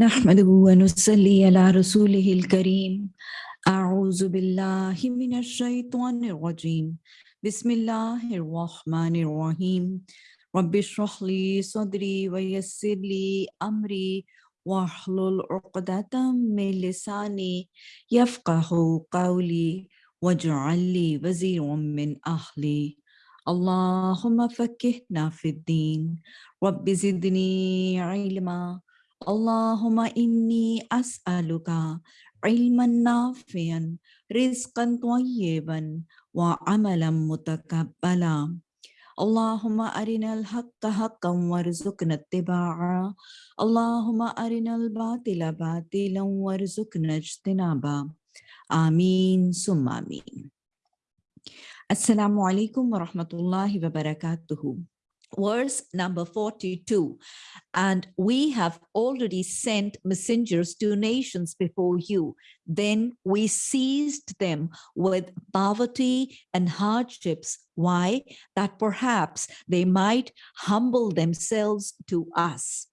نحمده ونصلي على رسوله الكريم. أعوذ بالله من الشيطان الرجيم. بسم الله الرحمن الرحيم. رب اشرح لي صدري ويسر لي أمري واحلل عقدة من لساني يفقه قولي واجعل لي وزيرا من أهلي. اللهم فكهنا في الدين. رب زدني علما. اللهم إني أسألك علما نافعا رزقا طيبا وعملا متقبلا. اللهم أرنا الحق حقا وارزقنا اتباعه. اللهم أرنا الباطل باطلا وارزقنا اجتنابا آمين ثم آمين. السلام عليكم ورحمة الله وبركاته. Verse number 42 and we have already sent messengers to nations before you. Then we seized them with poverty and hardships. Why? That perhaps they might humble themselves to us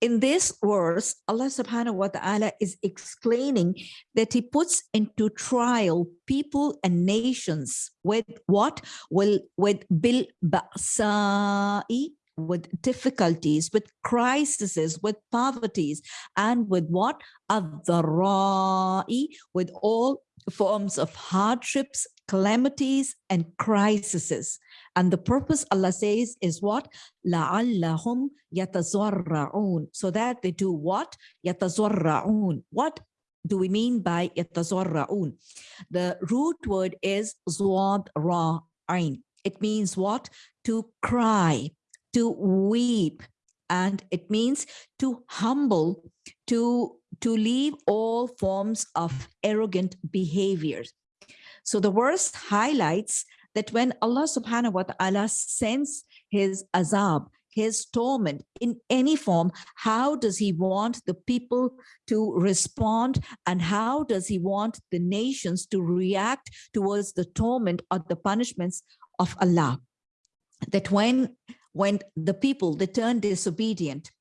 in this verse, Allah subhanahu wa ta'ala is explaining that he puts into trial people and nations with what? Will with bil ba'sa'i, with difficulties, with crises, with poverties, and with what? Ad-dharra'i, with all forms of hardships, calamities, and crises. And the purpose Allah says is what? لَعَلَّهُمْ يَتَزَرَّعُونَ So that they do what? يَتَزَرَّعُونَ What do we mean by يَتَزَرَّعُونَ? The root word is زواد را عين. It means what? To cry, to weep, and it means to humble, to, to leave all forms of arrogant behaviors. So the verse highlights that when Allah subhanahu wa ta'ala sends his azab, his torment in any form, how does he want the people to respond and how does he want the nations to react towards the torment or the punishments of Allah? That when, when the people, they turn disobedient,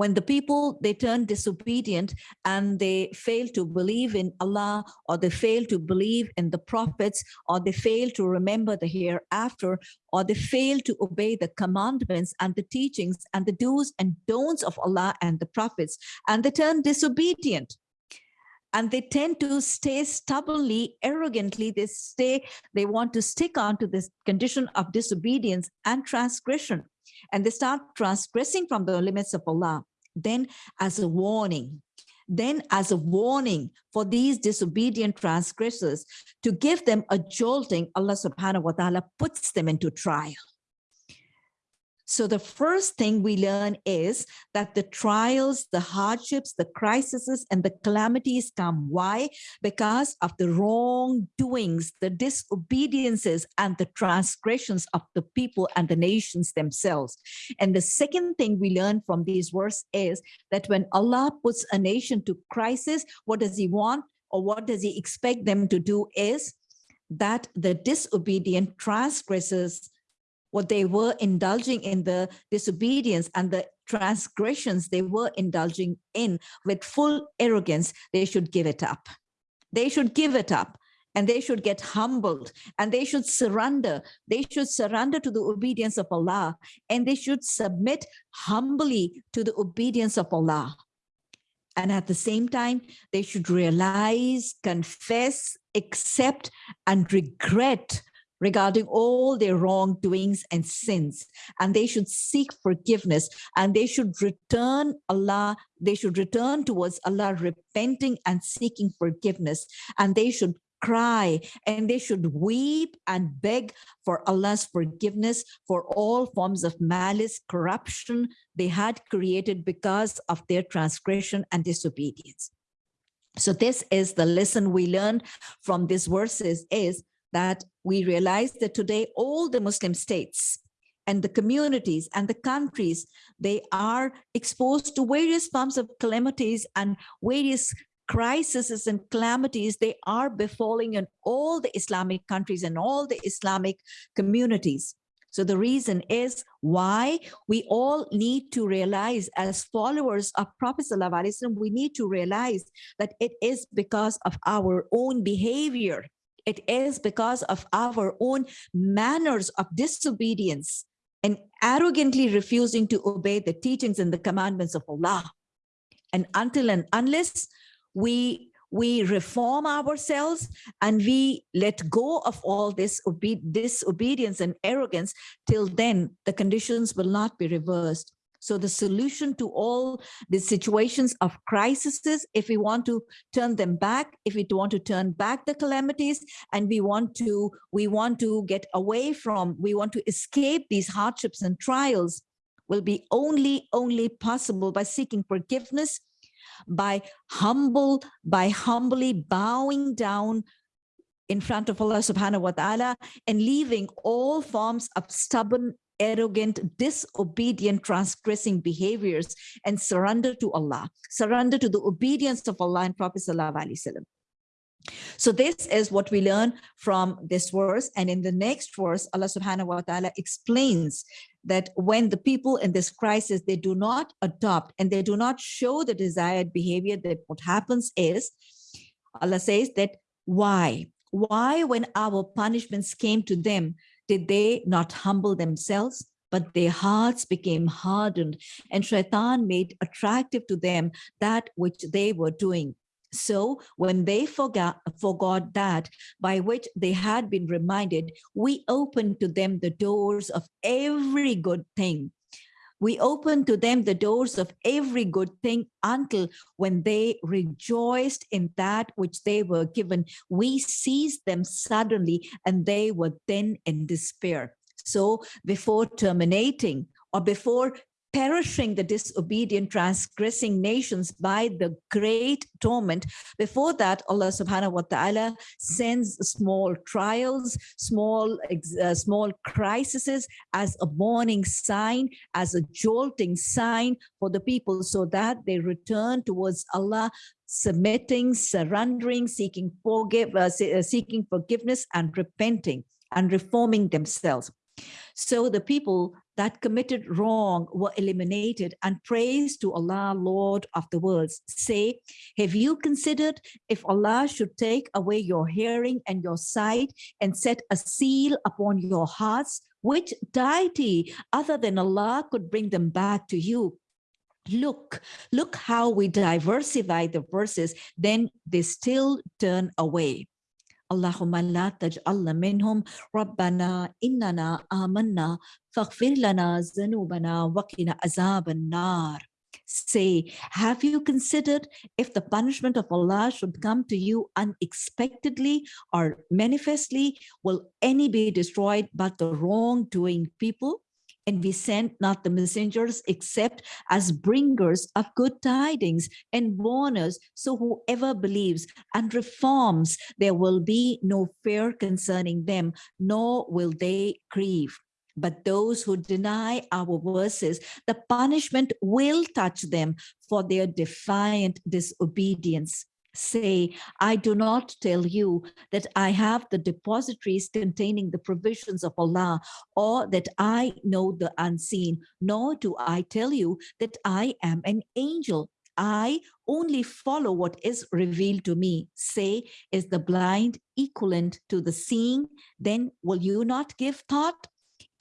when the people they turn disobedient and they fail to believe in Allah or they fail to believe in the prophets or they fail to remember the hereafter or they fail to obey the commandments and the teachings and the do's and don'ts of Allah and the prophets and they turn disobedient. And they tend to stay stubbornly arrogantly. They stay they want to stick on to this condition of disobedience and transgression. And they start transgressing from the limits of Allah then as a warning. Then as a warning for these disobedient transgressors to give them a jolting allah subhanahu wa ta'ala puts them into trial so the first thing we learn is that the trials, the hardships, the crises, and the calamities come. Why? Because of the wrongdoings, the disobediences, and the transgressions of the people and the nations themselves. And the second thing we learn from these verses is that when Allah puts a nation to crisis, what does he want or what does he expect them to do is that the disobedient transgressors what they were indulging in the disobedience and the transgressions they were indulging in with full arrogance, they should give it up. They should give it up and they should get humbled and they should surrender. They should surrender to the obedience of Allah and they should submit humbly to the obedience of Allah. And at the same time, they should realize, confess, accept, and regret regarding all their wrongdoings and sins. And they should seek forgiveness and they should return Allah they should return towards Allah repenting and seeking forgiveness. And they should cry and they should weep and beg for Allah's forgiveness for all forms of malice corruption they had created because of their transgression and disobedience. So this is the lesson we learned from these verses is that we realize that today all the Muslim states and the communities and the countries, they are exposed to various forms of calamities and various crises and calamities they are befalling in all the Islamic countries and all the Islamic communities. So the reason is why we all need to realize as followers of Prophet ﷺ, we need to realize that it is because of our own behavior. It is because of our own manners of disobedience and arrogantly refusing to obey the teachings and the commandments of Allah. And until and unless we we reform ourselves and we let go of all this obe disobedience and arrogance till then the conditions will not be reversed so the solution to all the situations of crises, if we want to turn them back, if we want to turn back the calamities, and we want to, we want to get away from, we want to escape these hardships and trials, will be only, only possible by seeking forgiveness by humble, by humbly bowing down in front of Allah subhanahu wa ta'ala and leaving all forms of stubborn, arrogant, disobedient, transgressing behaviors and surrender to Allah, surrender to the obedience of Allah and Prophet sallallahu alaihi wasallam. So this is what we learn from this verse. And in the next verse, Allah subhanahu wa ta'ala explains that when the people in this crisis, they do not adopt and they do not show the desired behavior, that what happens is, Allah says that why? Why when our punishments came to them, did they not humble themselves? But their hearts became hardened and shaitan made attractive to them that which they were doing. So when they forgot, forgot that by which they had been reminded, we opened to them the doors of every good thing. We opened to them the doors of every good thing until when they rejoiced in that which they were given, we seized them suddenly and they were then in despair. So before terminating or before perishing the disobedient, transgressing nations by the great torment. Before that, Allah subhanahu wa ta'ala sends small trials, small, uh, small crises as a warning sign, as a jolting sign for the people so that they return towards Allah submitting, surrendering, seeking forgive, uh, uh seeking forgiveness and repenting and reforming themselves. So the people that committed wrong were eliminated and praise to Allah, Lord of the worlds. Say, have you considered if Allah should take away your hearing and your sight and set a seal upon your hearts, which deity other than Allah could bring them back to you? Look, look how we diversify the verses, then they still turn away. اللهم لا تجعلنا منهم ربنا إننا آمنا فاغفر لنا ذنوبنا وقنا عذاب النار Say, have you considered if the punishment of Allah should come to you unexpectedly or manifestly, will any be destroyed but the wrongdoing people? and we sent not the messengers except as bringers of good tidings and warners. So whoever believes and reforms, there will be no fear concerning them, nor will they grieve. But those who deny our verses, the punishment will touch them for their defiant disobedience say, I do not tell you that I have the depositories containing the provisions of Allah, or that I know the unseen, nor do I tell you that I am an angel. I only follow what is revealed to me. Say, is the blind equivalent to the seeing? Then will you not give thought?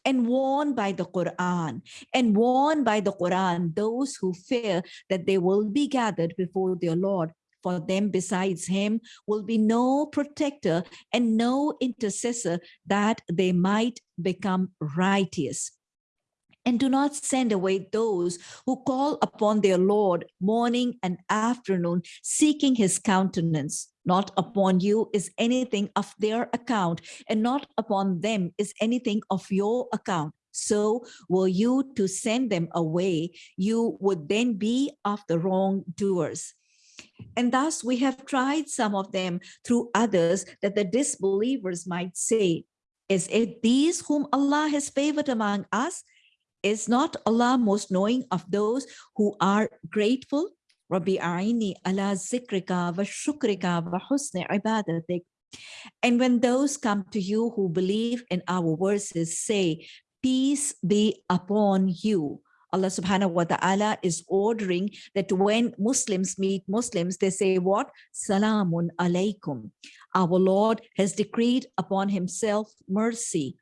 And warn by the Quran and warn by the Quran those who fear that they will be gathered before their Lord for them besides him will be no protector and no intercessor that they might become righteous. And do not send away those who call upon their Lord morning and afternoon, seeking his countenance. Not upon you is anything of their account, and not upon them is anything of your account. So were you to send them away, you would then be of the wrongdoers. And thus we have tried some of them through others that the disbelievers might say, is it these whom Allah has favored among us? Is not Allah most knowing of those who are grateful? Rabbi Aini ala zikrika wa shukrika wa husni ibadatik. And when those come to you who believe in our verses say, peace be upon you. Allah subhanahu wa ta'ala is ordering that when Muslims meet Muslims, they say what? Salamun alaykum. Our Lord has decreed upon himself mercy,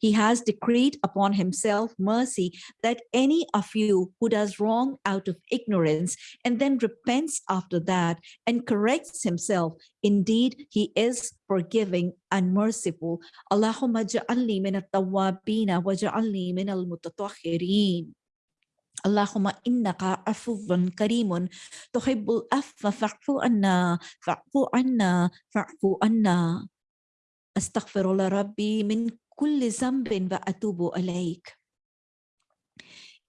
he has decreed upon himself mercy that any of you who does wrong out of ignorance and then repents after that and corrects himself, indeed he is forgiving and merciful. Allahumma ja'alni min at-tawwabina wa ja'alni min al-mutatahhirin. اللهم إنك عفو كريم تحب العفو فاعف عنا فاعف عنا فاعف عنا. أستغفر الله ربي من كل ذنب وأتوب إليك.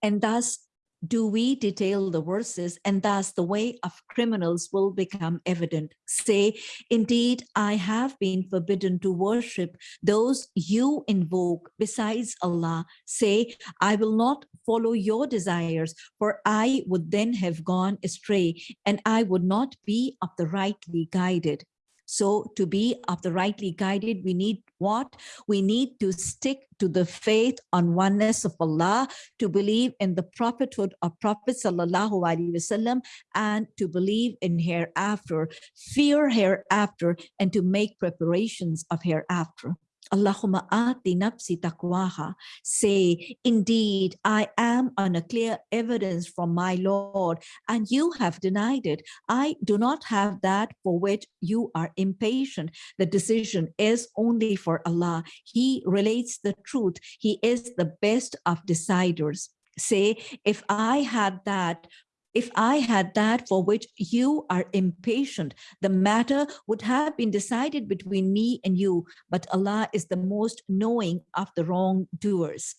And thus do we detail the verses and thus the way of criminals will become evident. Say, indeed, I have been forbidden to worship those you invoke besides Allah. Say, I will not follow your desires, for I would then have gone astray and I would not be of the rightly guided. So to be of the rightly guided, we need what? We need to stick to the faith on oneness of Allah, to believe in the prophethood of Prophet Wasallam, and to believe in hereafter, fear hereafter, and to make preparations of hereafter. Allahumma ati nafsi taqwaha. Say, indeed, I am on a clear evidence from my Lord, and you have denied it. I do not have that for which you are impatient. The decision is only for Allah. He relates the truth. He is the best of deciders. Say, if I had that if I had that for which you are impatient, the matter would have been decided between me and you, but Allah is the most knowing of the wrongdoers.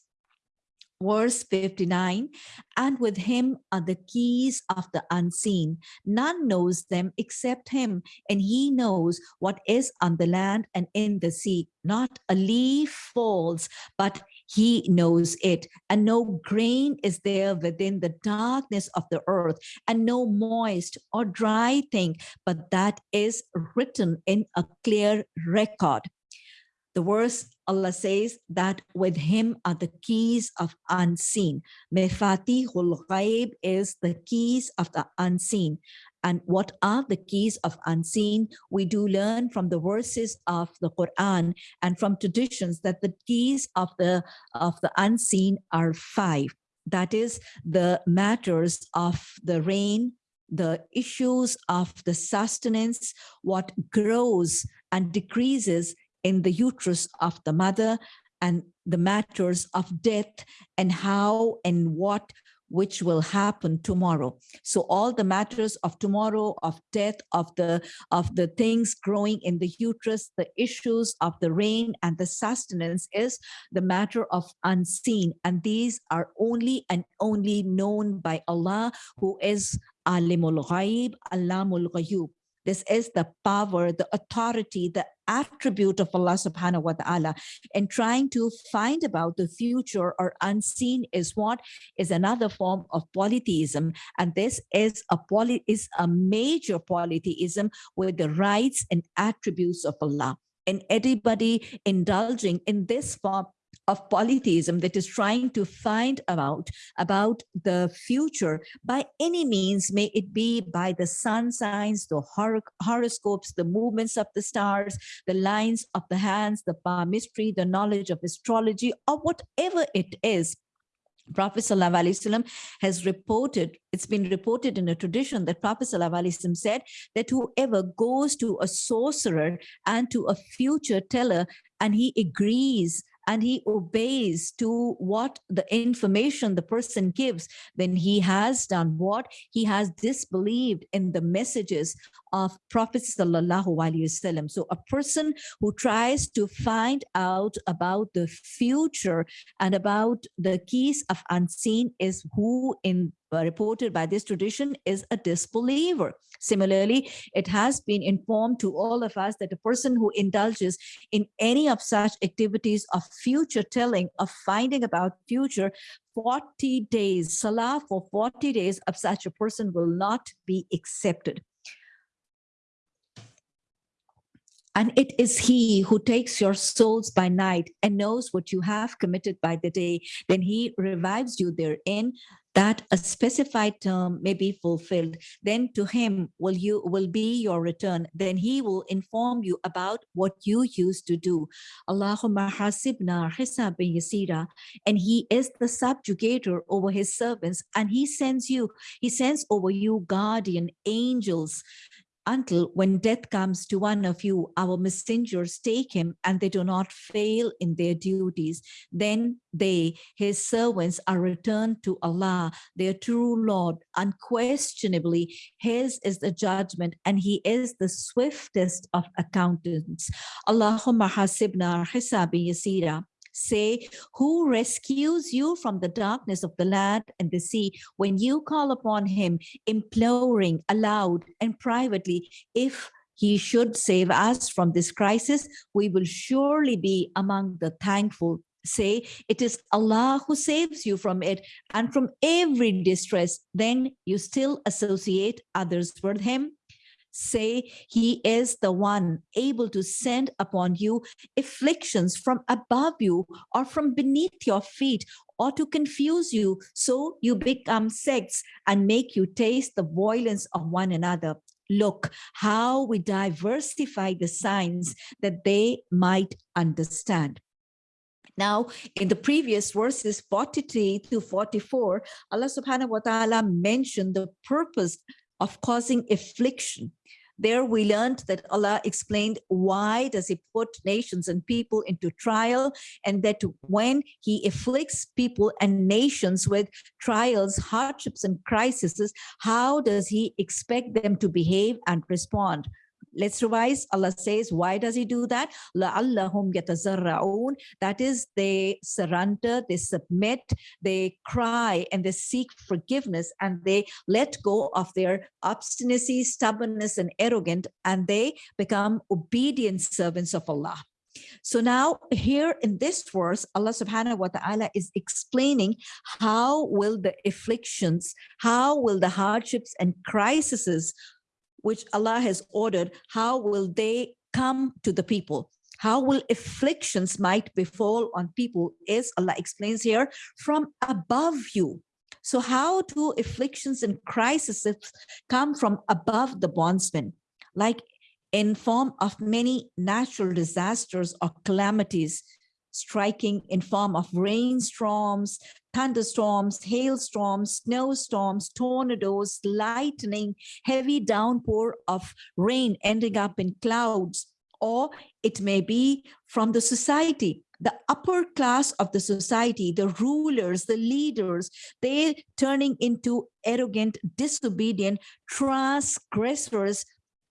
Verse 59 and with him are the keys of the unseen. None knows them except him and he knows what is on the land and in the sea. Not a leaf falls but he knows it and no grain is there within the darkness of the earth and no moist or dry thing but that is written in a clear record the verse Allah says that with him are the keys of unseen. Mefatihul ghaib is the keys of the unseen. And what are the keys of unseen? We do learn from the verses of the Quran and from traditions that the keys of the, of the unseen are five. That is the matters of the rain, the issues of the sustenance, what grows and decreases in the uterus of the mother and the matters of death and how and what which will happen tomorrow. So all the matters of tomorrow of death of the of the things growing in the uterus the issues of the rain and the sustenance is the matter of unseen. And these are only and only known by allah who is alimul ghaib alamul ghayub this is the power, the authority, the attribute of Allah subhanahu wa ta'ala. And trying to find about the future or unseen is what is another form of polytheism. And this is a poly is a major polytheism with the rights and attributes of Allah. And anybody indulging in this form of polytheism that is trying to find about about the future by any means may it be by the sun signs the hor horoscopes the movements of the stars the lines of the hands the palmistry the knowledge of astrology or whatever it is. Prophet ﷺ has reported, it's been reported in a tradition that Prophet ﷺ said that whoever goes to a sorcerer and to a future teller and he agrees and he obeys to what the information the person gives, then he has done what? He has disbelieved in the messages of Prophet Sallallahu Alaihi Wasallam. So a person who tries to find out about the future and about the keys of unseen is who in uh, reported by this tradition is a disbeliever. Similarly, it has been informed to all of us that a person who indulges in any of such activities of future telling, of finding about future, 40 days, salah for 40 days of such a person will not be accepted. And it is he who takes your souls by night and knows what you have committed by the day. Then he revives you therein. That a specified term may be fulfilled. Then to him will you will be your return. Then he will inform you about what you used to do. Allahumma hasibna hisaban yasira. And he is the subjugator over his servants. And he sends you he sends over you guardian angels until when death comes to one of you, our messengers take him and they do not fail in their duties. Then they, his servants, are returned to Allah, their true Lord. Unquestionably, his is the judgment and he is the swiftest of accountants. Allahumma hasibna hisabi yasira say, who rescues you from the darkness of the land and the sea? When you call upon him, imploring aloud and privately, if he should save us from this crisis, we will surely be among the thankful. Say it is Allah who saves you from it and from every distress, then you still associate others with him say he is the one able to send upon you afflictions from above you or from beneath your feet or to confuse you so you become sects and make you taste the violence of one another. Look how we diversify the signs that they might understand. Now, in the previous verses 43 to 44, Allah subhanahu wa ta'ala mentioned the purpose of causing affliction. There we learned that Allah explained why does he put nations and people into trial and that when he afflicts people and nations with trials, hardships and crises, how does he expect them to behave and respond? Let's revise. Allah says, why does he do that? لَعَلَّهُمْ يَتَزَرَّعُونَ That is, they surrender, they submit, they cry, and they seek forgiveness, and they let go of their obstinacy, stubbornness, and arrogant, and they become obedient servants of Allah. So now here in this verse, Allah subhanahu wa ta'ala is explaining how will the afflictions, how will the hardships and crises which Allah has ordered, how will they come to the people? How will afflictions might befall on people is Allah explains here from above you. So how do afflictions and crises come from above the bondsman? Like in form of many natural disasters or calamities, striking in form of rainstorms, thunderstorms, hailstorms, snowstorms, tornadoes, lightning, heavy downpour of rain ending up in clouds, or it may be from the society the upper class of the society, the rulers, the leaders, they turning into arrogant, disobedient, transgressors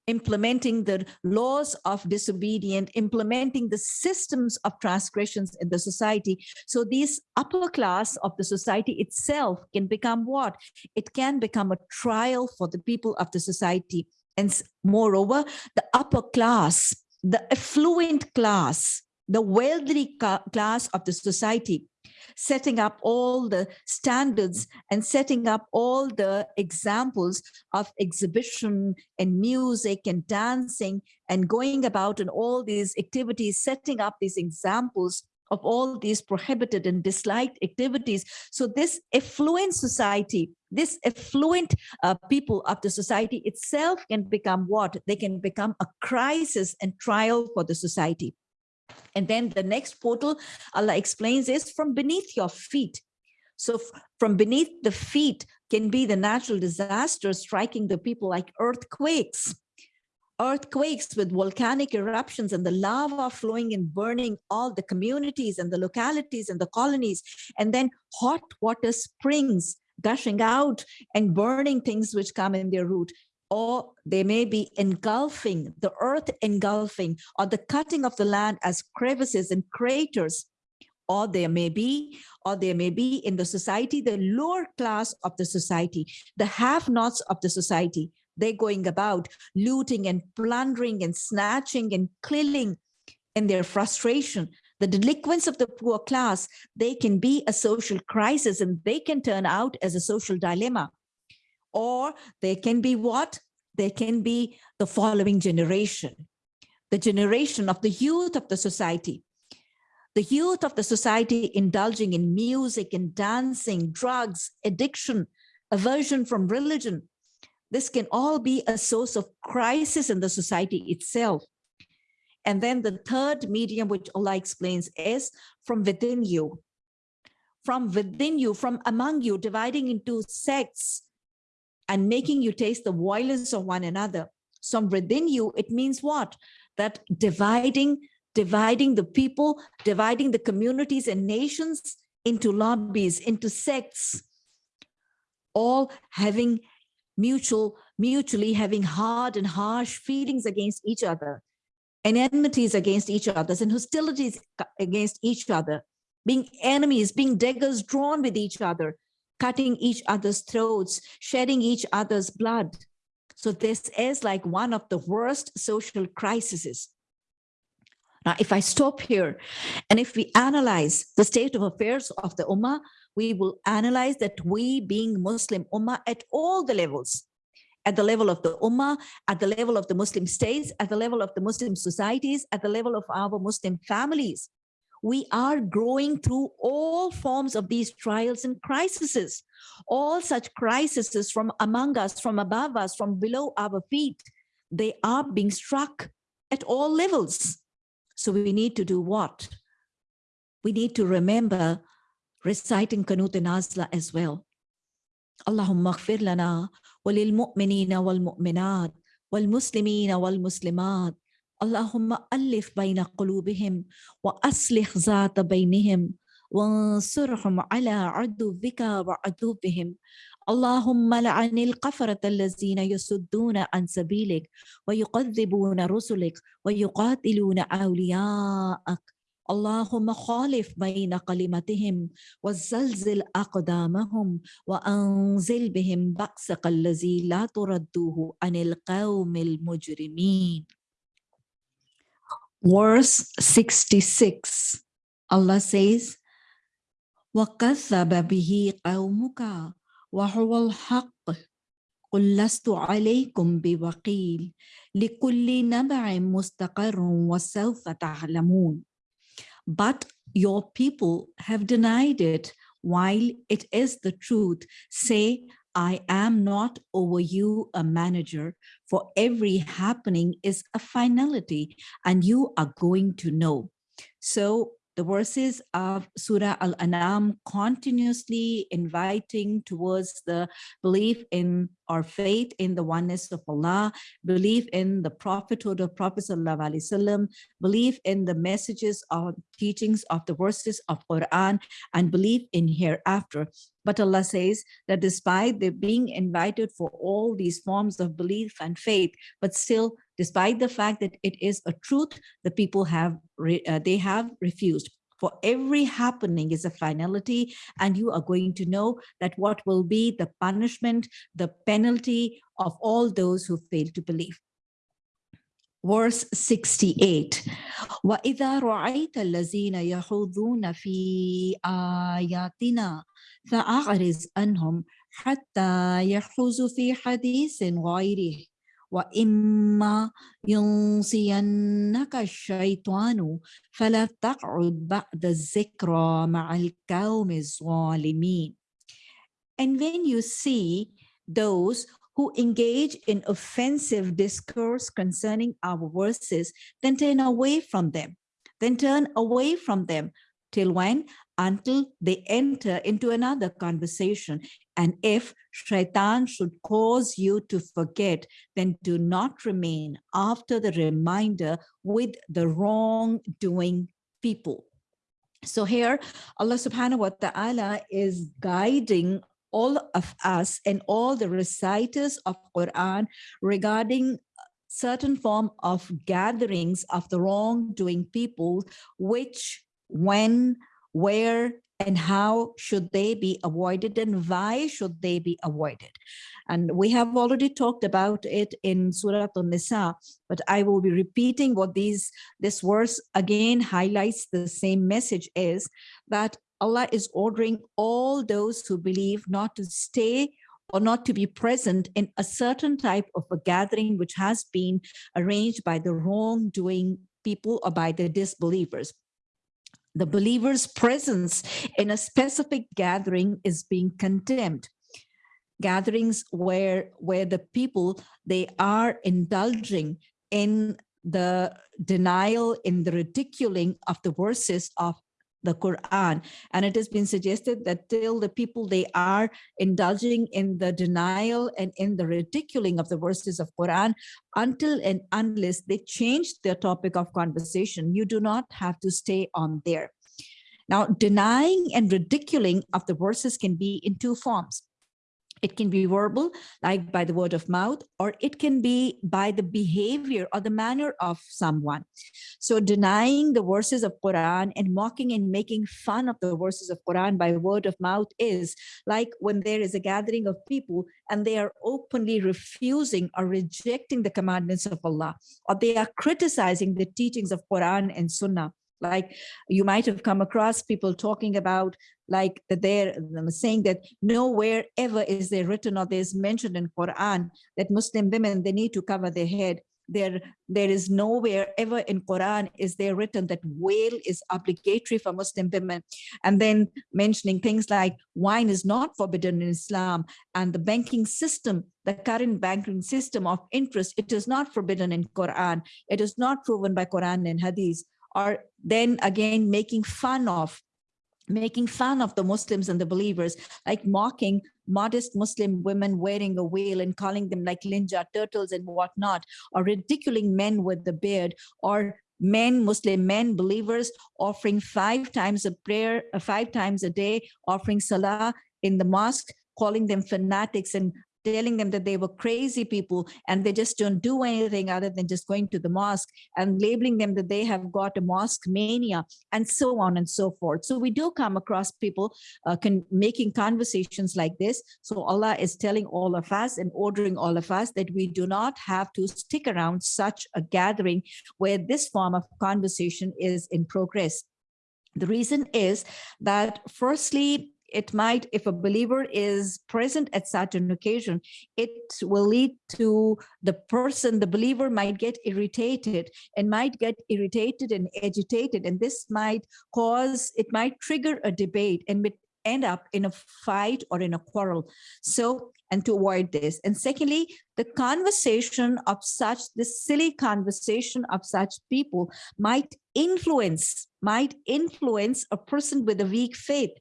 implementing the laws of disobedient, implementing the systems of transgressions in the society. So this upper class of the society itself can become what? It can become a trial for the people of the society. And moreover, the upper class, the affluent class, the wealthy class of the society setting up all the standards and setting up all the examples of exhibition and music and dancing and going about in all these activities, setting up these examples of all these prohibited and disliked activities. So this affluent society, this affluent uh, people of the society itself can become what? They can become a crisis and trial for the society. And then the next portal, Allah explains, is from beneath your feet. So from beneath the feet can be the natural disasters striking the people like earthquakes, earthquakes with volcanic eruptions and the lava flowing and burning all the communities and the localities and the colonies, and then hot water springs gushing out and burning things which come in their route or they may be engulfing, the earth engulfing, or the cutting of the land as crevices and craters, or there may be, or there may be in the society, the lower class of the society, the have-nots of the society, they're going about looting and plundering and snatching and killing in their frustration. The delinquents of the poor class, they can be a social crisis and they can turn out as a social dilemma or they can be what? They can be the following generation. the generation of the youth of the society. The youth of the society indulging in music and dancing, drugs, addiction, aversion from religion. This can all be a source of crisis in the society itself. And then the third medium, which Allah explains, is from within you. From within you, from among you, dividing into sects and making you taste the violence of one another. So within you, it means what? That dividing, dividing the people, dividing the communities and nations into lobbies, into sects, all having mutual, mutually having hard and harsh feelings against each other and enmities against each other and hostilities against each other, being enemies, being daggers drawn with each other, cutting each other's throats, shedding each other's blood. So this is like one of the worst social crises. Now, if I stop here and if we analyze the state of affairs of the Ummah, we will analyze that we being Muslim Ummah at all the levels, at the level of the Ummah, at the level of the Muslim states, at the level of the Muslim societies, at the level of our Muslim families we are growing through all forms of these trials and crises, all such crises from among us, from above us, from below our feet, they are being struck at all levels. So we need to do what? We need to remember reciting Qunut an-Nazilah as well. Allahumma lana walil mu'minina wal mu'minat wal muslimina wal muslimat اللهم ألف بين قلوبهم وأصلح ذات بينهم وانصرهم على عدوك وعدوبهم اللهم لعن القفرة الذين يصدون عن سبيلك ويكذبون رسلك ويقاتلون أولياءك. اللهم خالف بين كلمتهم وزلزل أقدامهم وأنزل بهم بأسك الذي لا تردوه عن القوم المجرمين. Verse 66 Allah says وكذب به قومك وهو الحق قل لست عليكم بوكيل لكل نبع مستقر وسوف تعلمون but your people have denied it while it is the truth. Say, I am not over you a manager, for every happening is a finality and you are going to know. So the verses of Surah Al-An'am continuously inviting towards the belief in our faith in the oneness of Allah, belief in the prophethood of Prophet Sallallahu belief in the messages or teachings of the verses of Quran, and belief in hereafter. But Allah says that despite they being invited for all these forms of belief and faith, but still despite the fact that it is a truth, the people have, uh, they have refused For every happening is a finality, and you are going to know that what will be the punishment, the penalty of all those who fail to believe. Verse 68 وَإِذَا رَأَيْتَ الَّذِينَ يَخُوضُونَ فِي آيَاتِنَا فَأَعْرِضْ عَنْهُمْ حَتَّى يَخُوضُوا فِي حَدِيثٍ غَيْرِهِ وإما ينسينك الشيطان فلا تقعد بعد الذكرى مع القوم الظالمين And when you see those who engage in offensive discourse concerning our verses, then turn away from them. Then turn away from them. Till when? Until they enter into another conversation and if shaitan should cause you to forget, then do not remain after the reminder with the wrongdoing people. So here, Allah subhanahu wa ta'ala is guiding all of us and all the reciters of Quran regarding certain form of gatherings of the wrongdoing people, which, when, where, and how should they be avoided and why should they be avoided? And we have already talked about it in Surah An-Nisa, but I will be repeating what these this verse again highlights the same message is that Allah is ordering all those who believe not to stay or not to be present in a certain type of a gathering which has been arranged by the wrongdoing people or by the disbelievers the believer's presence in a specific gathering is being condemned. Gatherings where where the people they are indulging in the denial in the ridiculing of the verses of the Quran. And it has been suggested that till the people, they are indulging in the denial and in the ridiculing of the verses of Quran, until and unless they change their topic of conversation, you do not have to stay on there. Now, denying and ridiculing of the verses can be in two forms. It can be verbal, like by the word of mouth, or it can be by the behavior or the manner of someone. So denying the verses of Quran and mocking and making fun of the verses of Quran by word of mouth is like when there is a gathering of people and they are openly refusing or rejecting the commandments of Allah, or they are criticizing the teachings of Quran and Sunnah like you might have come across people talking about like that they're saying that nowhere ever is there written or there's mentioned in Quran that Muslim women, they need to cover their head. There, there is nowhere ever in Quran is there written that veil is obligatory for Muslim women. And then mentioning things like wine is not forbidden in Islam and the banking system, the current banking system of interest, it is not forbidden in Quran. It is not proven by Quran and Hadith or then again making fun of making fun of the Muslims and the believers, like mocking modest Muslim women wearing a veil and calling them like Ninja Turtles and whatnot, or ridiculing men with the beard, or men, Muslim men, believers offering five times a prayer, uh, five times a day, offering salah in the mosque, calling them fanatics and telling them that they were crazy people and they just don't do anything other than just going to the mosque and labeling them that they have got a mosque mania and so on and so forth. So we do come across people uh, can, making conversations like this. So Allah is telling all of us and ordering all of us that we do not have to stick around such a gathering where this form of conversation is in progress. The reason is that firstly, it might, if a believer is present at such an occasion, it will lead to the person, the believer might get irritated and might get irritated and agitated. And this might cause, it might trigger a debate and end up in a fight or in a quarrel. So, and to avoid this. And secondly, the conversation of such, the silly conversation of such people might influence, might influence a person with a weak faith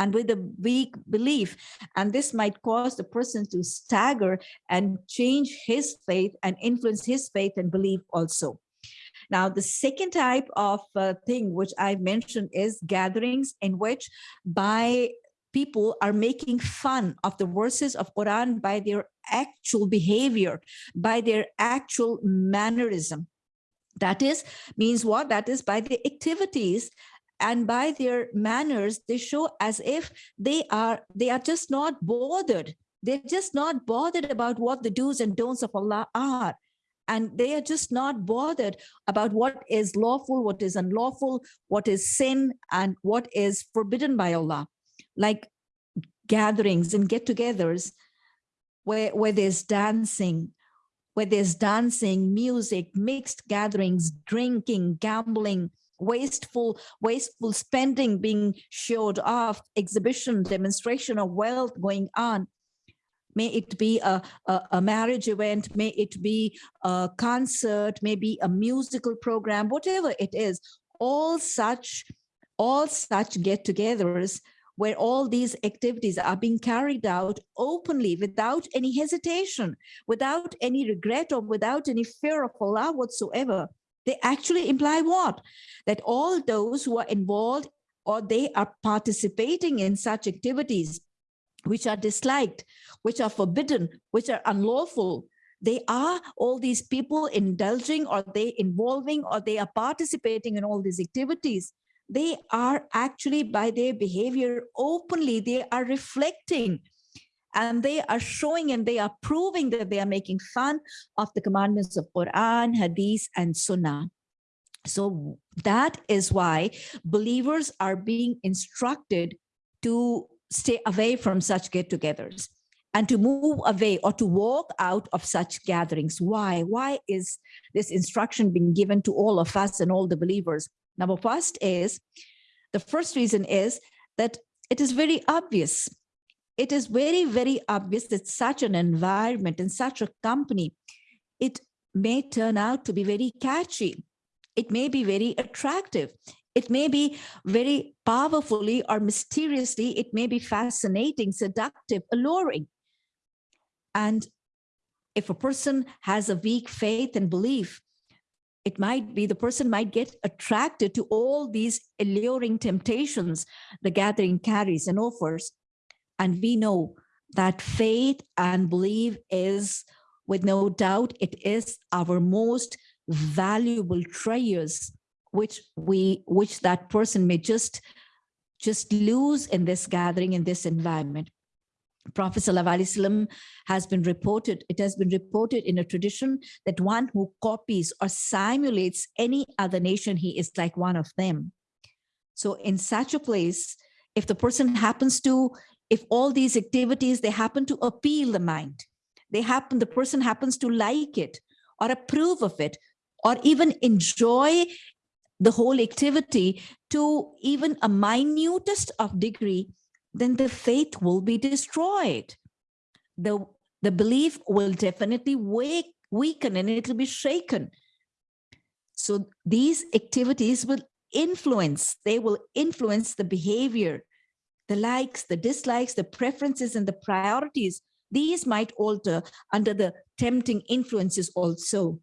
and with a weak belief. And this might cause the person to stagger and change his faith and influence his faith and belief also. Now, the second type of uh, thing which I've mentioned is gatherings in which by people are making fun of the verses of Quran by their actual behavior, by their actual mannerism. That is, means what? That is by the activities and by their manners they show as if they are they are just not bothered. They're just not bothered about what the do's and don'ts of allah are. And they are just not bothered about what is lawful what is unlawful what is sin and what is forbidden by allah. Like gatherings and get-togethers where where there's dancing where there's dancing music mixed gatherings drinking gambling wasteful wasteful spending being showed off exhibition demonstration of wealth going on. May it be a, a, a, marriage event may it be a concert maybe a musical program whatever it is all such all such get-togethers where all these activities are being carried out openly without any hesitation without any regret or without any fear of allah whatsoever they actually imply what? That all those who are involved or they are participating in such activities which are disliked, which are forbidden, which are unlawful, they are all these people indulging or they involving or they are participating in all these activities. They are actually by their behavior openly, they are reflecting and they are showing and they are proving that they are making fun of the commandments of Quran, Hadith, and Sunnah. So that is why believers are being instructed to stay away from such get-togethers. and to move away or to walk out of such gatherings. Why? Why is this instruction being given to all of us and all the believers? Number first is, the first reason is that it is very obvious. It is very, very obvious that such an environment and such a company, it may turn out to be very catchy. It may be very attractive. It may be very powerfully or mysteriously, it may be fascinating, seductive, alluring. And if a person has a weak faith and belief, it might be the person might get attracted to all these alluring temptations the gathering carries and offers. And we know that faith and belief is, with no doubt, it is our most valuable treasures, which we, which that person may just, just lose in this gathering, in this environment. Prophet ﷺ has been reported, it has been reported in a tradition that one who copies or simulates any other nation, he is like one of them. So in such a place, if the person happens to, if all these activities, they happen to appeal the mind, they happen, the person happens to like it or approve of it, or even enjoy the whole activity to even a minutest of degree, then the faith will be destroyed. The, the belief will definitely wake, weaken and it will be shaken. So these activities will influence, they will influence the behavior, the likes, the dislikes, the preferences and the priorities. These might alter under the tempting influences also.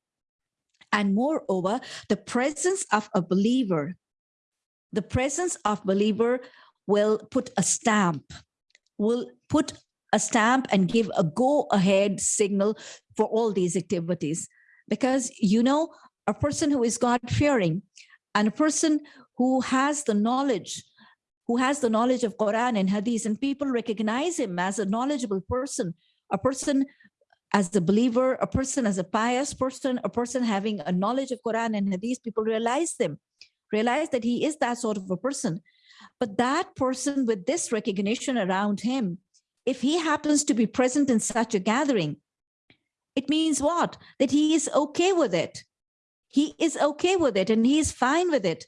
And moreover, the presence of a believer, the presence of believer will put a stamp, will put a stamp and give a go ahead signal for all these activities. Because, you know, a person who is God fearing and a person who has the knowledge, who has the knowledge of Quran and Hadith, and people recognize him as a knowledgeable person, a person as a believer, a person as a pious person, a person having a knowledge of Quran and Hadith, people realize them, realize that he is that sort of a person. But that person with this recognition around him, if he happens to be present in such a gathering, it means what? That he is okay with it. He is okay with it and he is fine with it.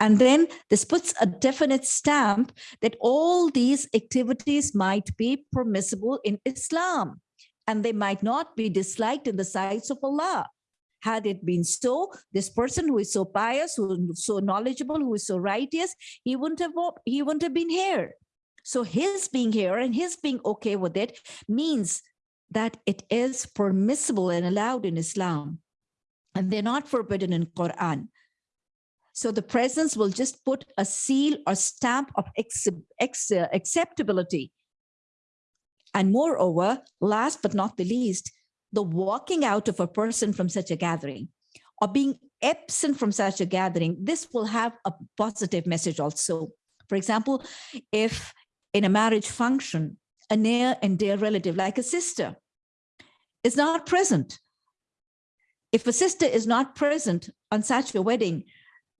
And then this puts a definite stamp that all these activities might be permissible in Islam and they might not be disliked in the sights of Allah. Had it been so, this person who is so pious, who is so knowledgeable, who is so righteous, he wouldn't have he wouldn't have been here. So his being here and his being okay with it means that it is permissible and allowed in Islam. And they're not forbidden in Quran. So the presence will just put a seal or stamp of acceptability. And moreover, last but not the least, the walking out of a person from such a gathering or being absent from such a gathering, this will have a positive message also. For example, if in a marriage function, a near and dear relative like a sister is not present, if a sister is not present on such a wedding,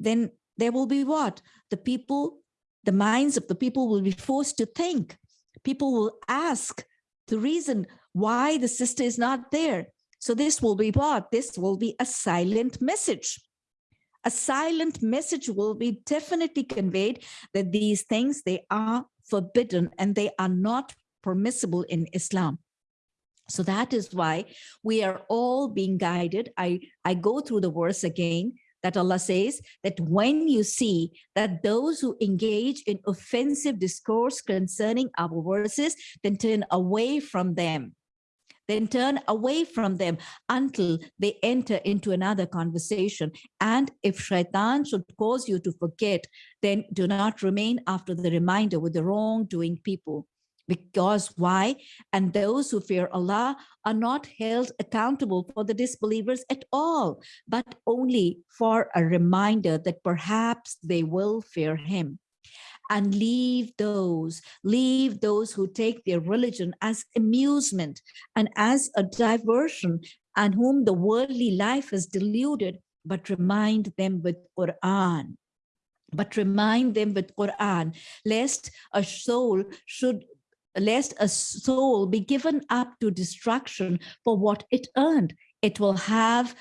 then there will be what? The people, the minds of the people will be forced to think. People will ask the reason why the sister is not there. So this will be what? This will be a silent message. A silent message will be definitely conveyed that these things, they are forbidden and they are not permissible in Islam. So that is why we are all being guided. I, I go through the verse again that Allah says that when you see that those who engage in offensive discourse concerning our verses, then turn away from them then turn away from them until they enter into another conversation. And if shaitan should cause you to forget, then do not remain after the reminder with the wrongdoing people. Because why? And those who fear Allah are not held accountable for the disbelievers at all, but only for a reminder that perhaps they will fear him and leave those, leave those who take their religion as amusement and as a diversion and whom the worldly life has deluded, but remind them with Quran. But remind them with Quran, lest a soul should lest a soul be given up to destruction for what it earned. It will have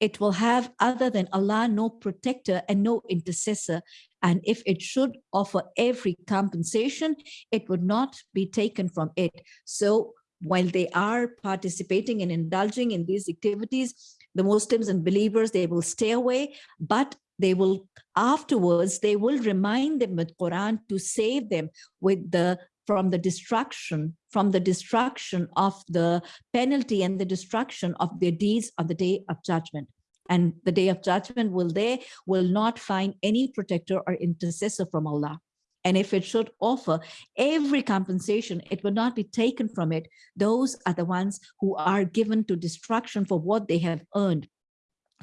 it will have other than Allah no protector and no intercessor. And if it should offer every compensation, it would not be taken from it. So while they are participating and indulging in these activities, the Muslims and believers, they will stay away, but they will afterwards, they will remind them with Quran to save them with the from the destruction, from the destruction of the penalty and the destruction of their deeds on the day of judgment. And the day of judgment will they will not find any protector or intercessor from Allah. And if it should offer every compensation, it will not be taken from it. Those are the ones who are given to destruction for what they have earned.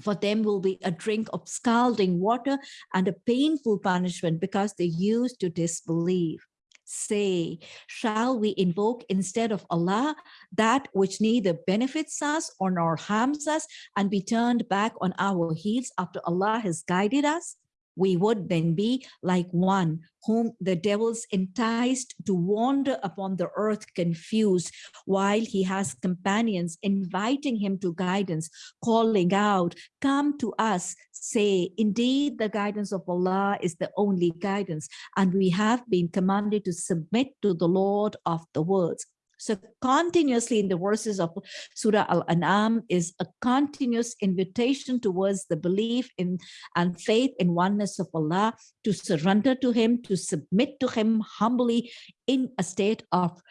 For them will be a drink of scalding water and a painful punishment because they used to disbelieve. Say, shall we invoke instead of Allah that which neither benefits us or nor harms us and be turned back on our heels after Allah has guided us? We would then be like one whom the devils enticed to wander upon the earth confused while he has companions inviting him to guidance calling out come to us say indeed the guidance of allah is the only guidance and we have been commanded to submit to the lord of the worlds so continuously in the verses of Surah Al-An'am is a continuous invitation towards the belief in and faith in oneness of Allah, to surrender to Him, to submit to Him humbly in a state of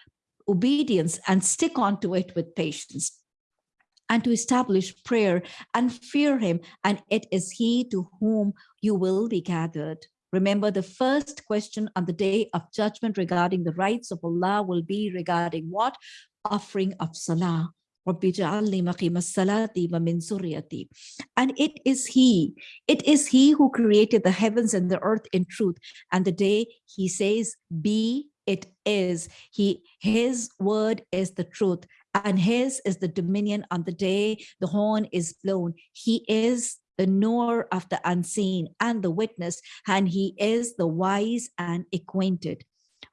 obedience and stick on to it with patience and to establish prayer and fear him. And it is he to whom you will be gathered Remember, the first question on the day of judgment regarding the rights of Allah will be regarding what? Offering of salah. And it is he, it is he who created the heavens and the earth in truth. And the day he says, be, it is. He, his word is the truth and his is the dominion on the day the horn is blown. He is the knower of the unseen and the witness, and he is the wise and acquainted.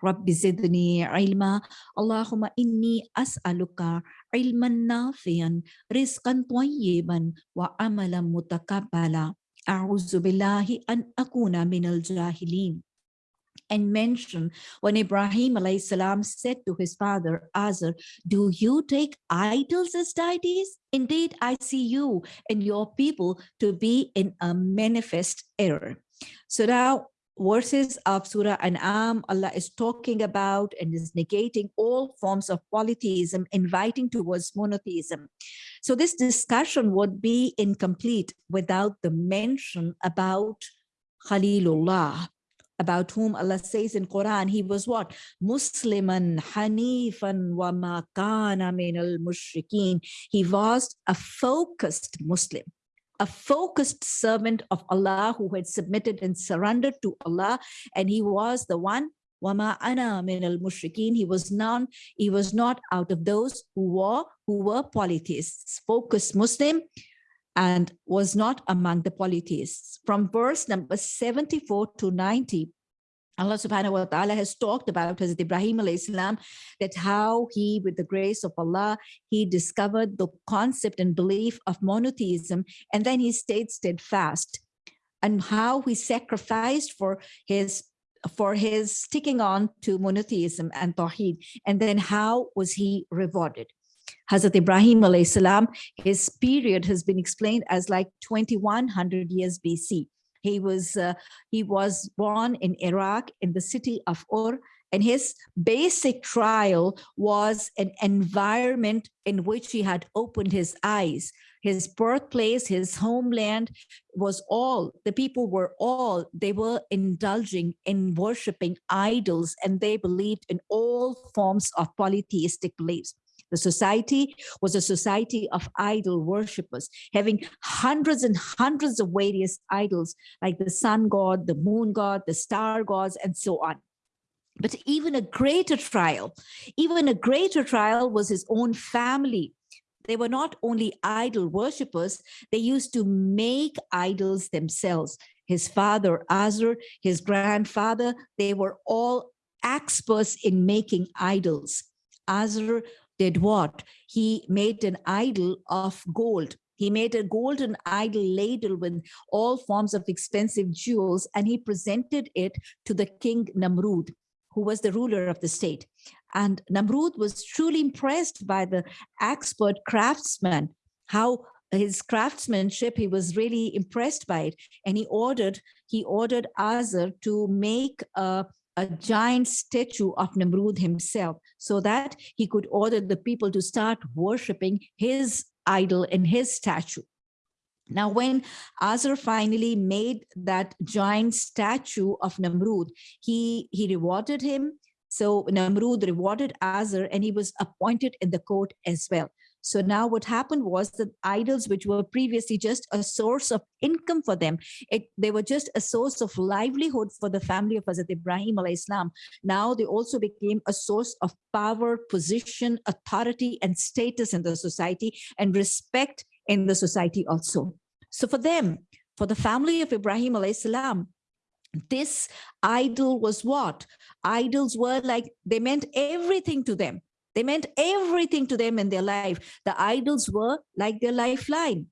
رب زدني علما اللهم إني أسألك علما نافعا رزقا طيبا وعملا متقبلا أعوذ بالله أن أكون من الجاهلين and mention when Ibrahim salam said to his father Azar, do you take idols as deities? Indeed, I see you and your people to be in a manifest error. So now verses of Surah An'am, Allah is talking about and is negating all forms of polytheism, inviting towards monotheism. So this discussion would be incomplete without the mention about Khalilullah, about whom Allah says in Quran, he was what? Musliman Hanifan wa ma kana min al mushrikeen. He was a focused Muslim, a focused servant of Allah who had submitted and surrendered to Allah. And he was the one Wama ana min al mushrikeen. He was none, he was not out of those who were who were polytheists, focused Muslim, and was not among the polytheists. From verse number 74 to 90, Allah subhanahu wa ta'ala has talked about Hazrat Ibrahim salam that how he, with the grace of Allah, he discovered the concept and belief of monotheism, and then he stayed steadfast, and how he sacrificed for his for his sticking on to monotheism and tawheed, and then how was he rewarded. Hazrat Ibrahim salam, his period has been explained as like 2100 years BC. He was uh, he was born in Iraq in the city of Ur and his basic trial was an environment in which he had opened his eyes. His birthplace, his homeland was all, the people were all, they were indulging in worshiping idols and they believed in all forms of polytheistic beliefs. The society was a society of idol worshippers, having hundreds and hundreds of various idols like the sun god, the moon god, the star gods, and so on. But even a greater trial, even a greater trial was his own family. They were not only idol worshippers, they used to make idols themselves. His father, Azar, his grandfather, they were all experts in making idols. Azar did what? He made an idol of gold. He made a golden idol ladle with all forms of expensive jewels, and he presented it to the king Namrud, who was the ruler of the state. And Namrud was truly impressed by the expert craftsman, how his craftsmanship, he was really impressed by it. And he ordered, he ordered Azar to make a a giant statue of Namrud himself so that he could order the people to start worshiping his idol in his statue. Now, when Azar finally made that giant statue of Namrud, he, he rewarded him. So Namrud rewarded Azar and he was appointed in the court as well. So now what happened was that idols, which were previously just a source of income for them, it, they were just a source of livelihood for the family of Hazrat Ibrahim alayhis salam. Now they also became a source of power, position, authority, and status in the society and respect in the society also. So for them, for the family of Ibrahim alayhis salam, this idol was what? Idols were like, they meant everything to them they meant everything to them in their life. The idols were like their lifeline.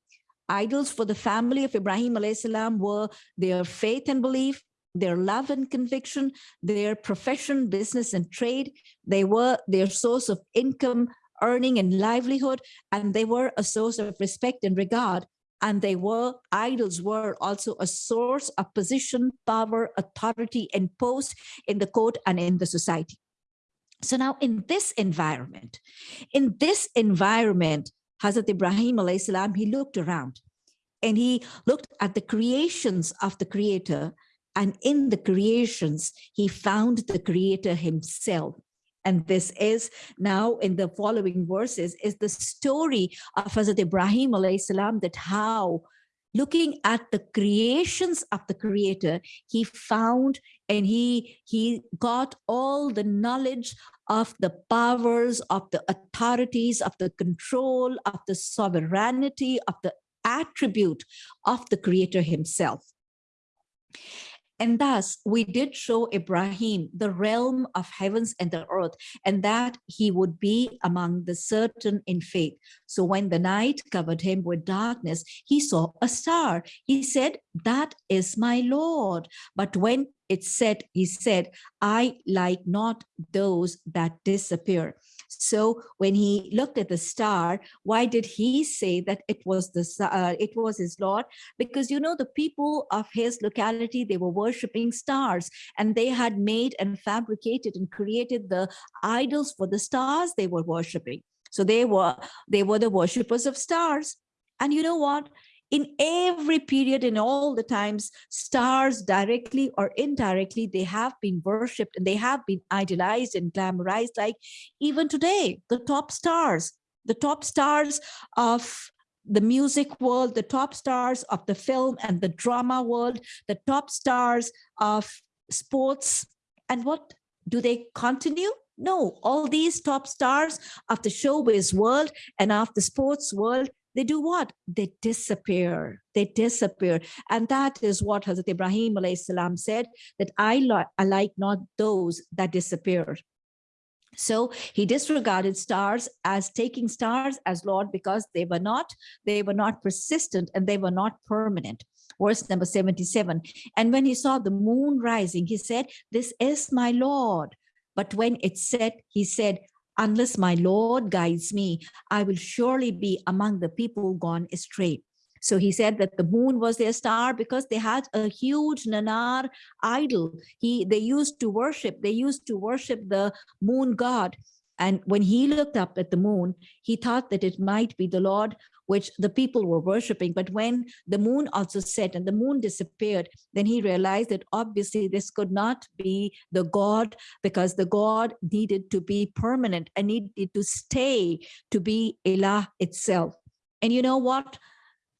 Idols for the family of Ibrahim salam were their faith and belief, their love and conviction, their profession, business and trade. They were their source of income, earning and livelihood, and they were a source of respect and regard. And they were, idols were also a source of position, power, authority, and post in the court and in the society. So now in this environment, in this environment, Hazrat Ibrahim salam, he looked around and he looked at the creations of the creator and in the creations, he found the creator himself. And this is now in the following verses is the story of Hazrat Ibrahim salam that how looking at the creations of the creator, he found and he, he got all the knowledge of the powers, of the authorities, of the control, of the sovereignty, of the attribute of the creator himself. And thus we did show Ibrahim the realm of heavens and the earth, and that he would be among the certain in faith. So when the night covered him with darkness, he saw a star. He said, that is my Lord. But when it said, he said, I like not those that disappear. So when he looked at the star, why did he say that it was the uh, it was his Lord? Because you know the people of his locality they were worshiping stars, and they had made and fabricated and created the idols for the stars they were worshiping. So they were they were the worshippers of stars. And you know what? In every period in all the times stars directly or indirectly they have been worshipped and they have been idolized and glamorized like even today the top stars the top stars of the music world the top stars of the film and the drama world the top stars of sports. And what do they continue? No, all these top stars of the showbiz world and of the sports world, they do what? They disappear. They disappear. And that is what Hazrat Ibrahim salam said, that I, li I like not those that disappear. So he disregarded stars as taking stars as Lord because they were not, they were not persistent and they were not permanent. Verse number 77. And when he saw the moon rising, he said, this is my Lord. But when it set, he said, unless my Lord guides me, I will surely be among the people gone astray. So he said that the moon was their star because they had a huge Nanar idol. He They used to worship, they used to worship the moon god. And when he looked up at the moon, he thought that it might be the Lord which the people were worshiping. But when the moon also set and the moon disappeared, then he realized that obviously this could not be the God because the God needed to be permanent and needed to stay to be Elah itself. And you know what?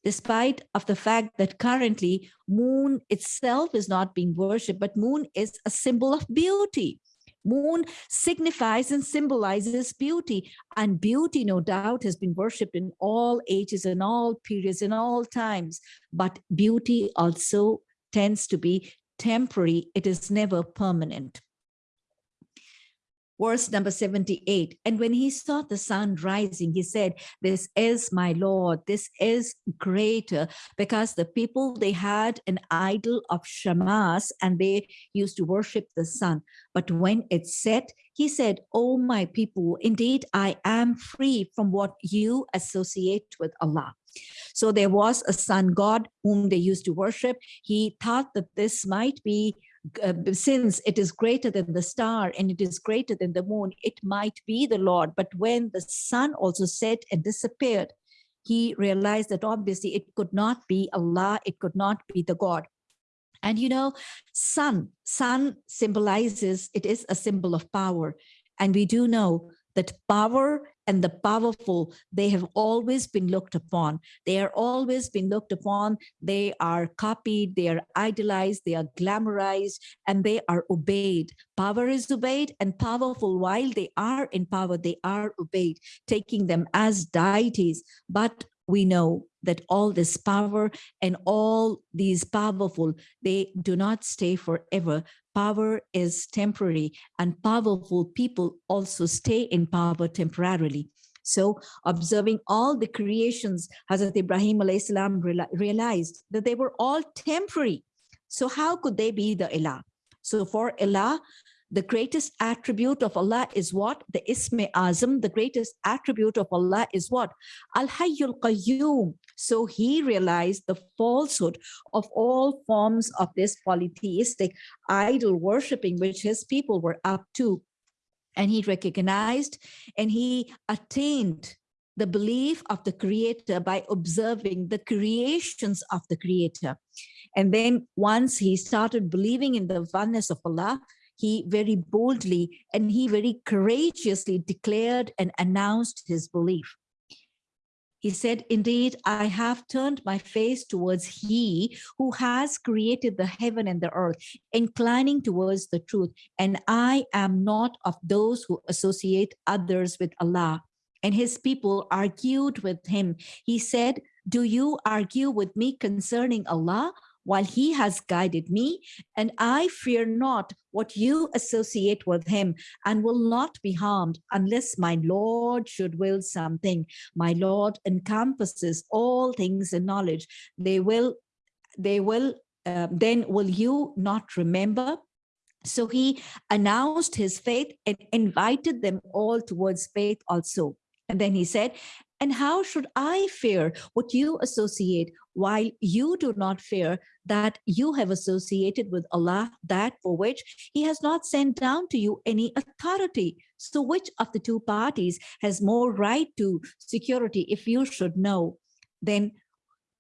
despite of the fact that currently moon itself is not being worshipped, but moon is a symbol of beauty. Moon signifies and symbolizes beauty and beauty, no doubt, has been worshipped in all ages and all periods and all times. But beauty also tends to be temporary. It is never permanent. Verse number 78 and when he saw the sun rising he said this is my lord. This is greater. Because the people they had an idol of shamas and they used to worship the sun. But when it set he said oh my people indeed i am free from what you associate with allah. So there was a sun god whom they used to worship. He thought that this might be uh, since it is greater than the star and it is greater than the moon, it might be the Lord. But when the sun also set and disappeared, he realized that obviously it could not be Allah, it could not be the God. And you know, sun, sun symbolizes, it is a symbol of power. And we do know that power and the powerful, they have always been looked upon. They are always been looked upon. They are copied, they are idolized, they are glamorized, and they are obeyed. Power is obeyed and powerful, while they are in power, they are obeyed, taking them as deities. But we know that all this power and all these powerful, they do not stay forever. Power is temporary and powerful people also stay in power temporarily. So observing all the creations, Hazrat Ibrahim salam realized that they were all temporary. So how could they be the Ilah? So for Ilah, the greatest attribute of Allah is what? The Isme Azam, the greatest attribute of Allah is what? Al-Hayyul Qayyum. So he realized the falsehood of all forms of this polytheistic idol worshipping which his people were up to. And he recognized and he attained the belief of the creator by observing the creations of the creator. And then once he started believing in the oneness of Allah, he very boldly and he very courageously declared and announced his belief. He said, indeed, I have turned my face towards he who has created the heaven and the earth, inclining towards the truth. And I am not of those who associate others with Allah. And his people argued with him. He said, do you argue with me concerning Allah? While he has guided me, and I fear not what you associate with him and will not be harmed unless my Lord should will something. My Lord encompasses all things in knowledge. They will, they will, uh, then will you not remember? So he announced his faith and invited them all towards faith also. And then he said, and how should I fear what you associate while you do not fear that you have associated with Allah that for which he has not sent down to you any authority. So which of the two parties has more right to security if you should know? Then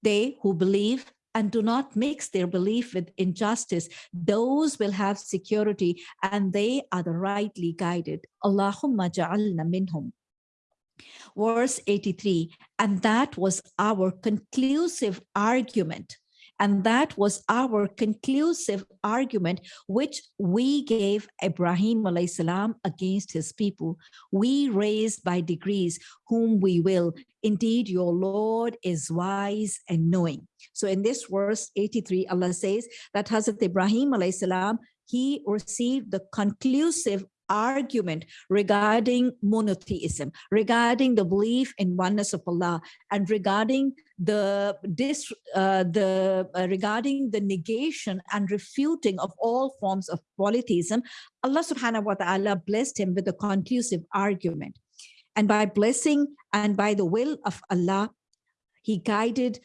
they who believe and do not mix their belief with injustice, those will have security and they are the rightly guided. Allahumma ja'alna minhum verse 83 and that was our conclusive argument and that was our conclusive argument, which we gave Ibrahim salam against his people. We raised by degrees whom we will. Indeed, your Lord is wise and knowing. So in this verse 83, Allah says that Hazrat Ibrahim salam, he received the conclusive argument regarding monotheism, regarding the belief in oneness of Allah, and regarding the dis, uh, the uh, regarding the negation and refuting of all forms of polytheism, Allah Subhanahu wa Taala blessed him with a conclusive argument, and by blessing and by the will of Allah, He guided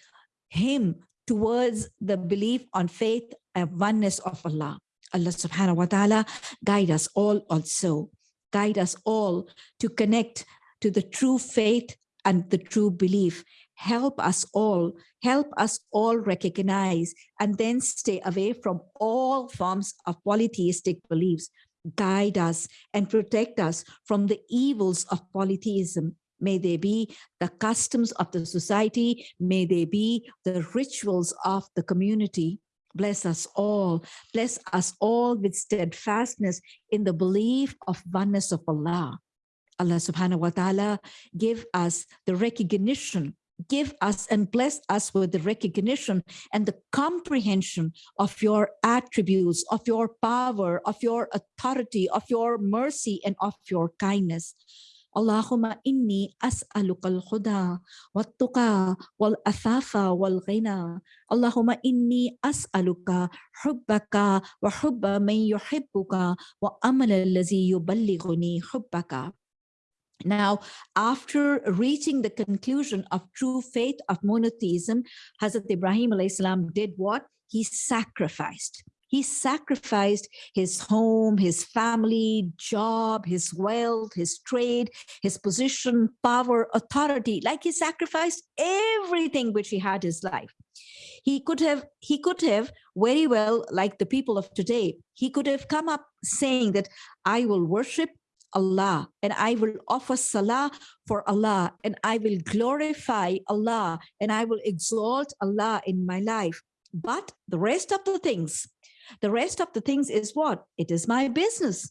him towards the belief on faith and oneness of Allah. Allah subhanahu wa ta'ala guide us all also, guide us all to connect to the true faith and the true belief. Help us all, help us all recognize and then stay away from all forms of polytheistic beliefs. Guide us and protect us from the evils of polytheism. May they be the customs of the society, may they be the rituals of the community. Bless us all. Bless us all with steadfastness in the belief of oneness of Allah. Allah subhanahu wa ta'ala give us the recognition give us and bless us with the recognition and the comprehension of your attributes, of your power, of your authority, of your mercy, and of your kindness. Allahumma inni as'aluka al-huda wal-tuqa wal-afafa wal-ghina. Allahumma inni as'aluka hubbaka wa hubba man yuhibbuka wa amala allazi yuballighuni hubbaka. Now, after reaching the conclusion of true faith of monotheism, Hazrat Ibrahim salam did what? He sacrificed. He sacrificed his home, his family, job, his wealth, his trade, his position, power, authority, like he sacrificed everything which he had his life. He could have, he could have very well, like the people of today, he could have come up saying that I will worship Allah and I will offer salah for Allah and I will glorify Allah and I will exalt Allah in my life. But the rest of the things, the rest of the things is what? It is my business.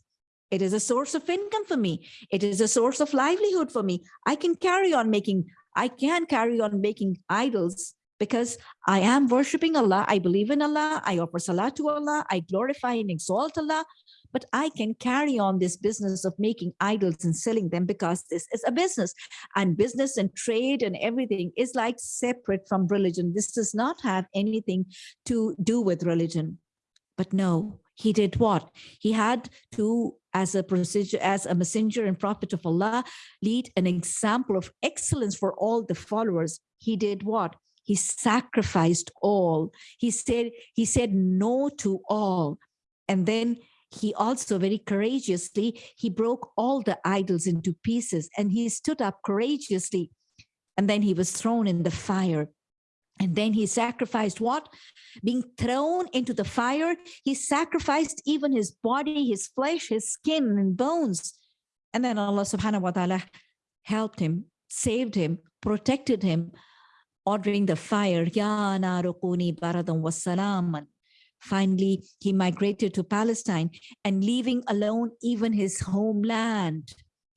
It is a source of income for me. It is a source of livelihood for me. I can carry on making, I can carry on making idols because I am worshiping Allah. I believe in Allah. I offer salah to Allah. I glorify and exalt Allah but I can carry on this business of making idols and selling them because this is a business and business and trade and everything is like separate from religion. This does not have anything to do with religion. But no, he did what? He had to, as a procedure, as a messenger and prophet of Allah, lead an example of excellence for all the followers. He did what? He sacrificed all. He said, he said no to all. And then he also very courageously, he broke all the idols into pieces and he stood up courageously. And then he was thrown in the fire. And then he sacrificed what? Being thrown into the fire, he sacrificed even his body, his flesh, his skin and bones. And then Allah subhanahu wa ta'ala helped him, saved him, protected him, ordering the fire, Ya. Finally, he migrated to Palestine and leaving alone even his homeland,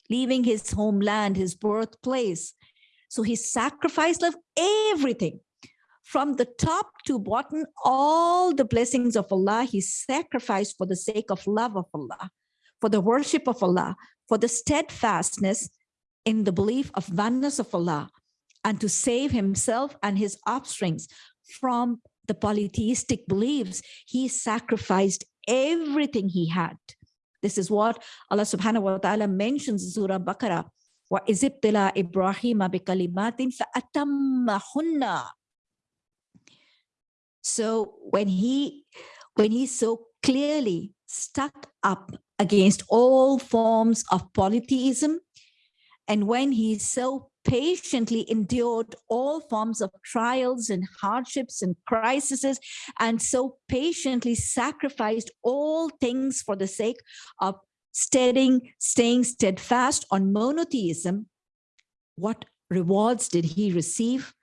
leaving his homeland, his birthplace. So he sacrificed of everything from the top to bottom, all the blessings of Allah, he sacrificed for the sake of love of Allah, for the worship of Allah, for the steadfastness in the belief of oneness of Allah, and to save himself and his offsprings from the polytheistic beliefs, he sacrificed everything he had. This is what Allah subhanahu wa ta'ala mentions in Surah Baqarah. وَإِذِبْتِلَا إِبْرَاهِيمَ بِكَلِمَاتٍ فَأَتَمَّهُنَّ So when he, when he so clearly stuck up against all forms of polytheism, and when he so patiently endured all forms of trials and hardships and crises, and so patiently sacrificed all things for the sake of staying, staying steadfast on monotheism, what rewards did he receive?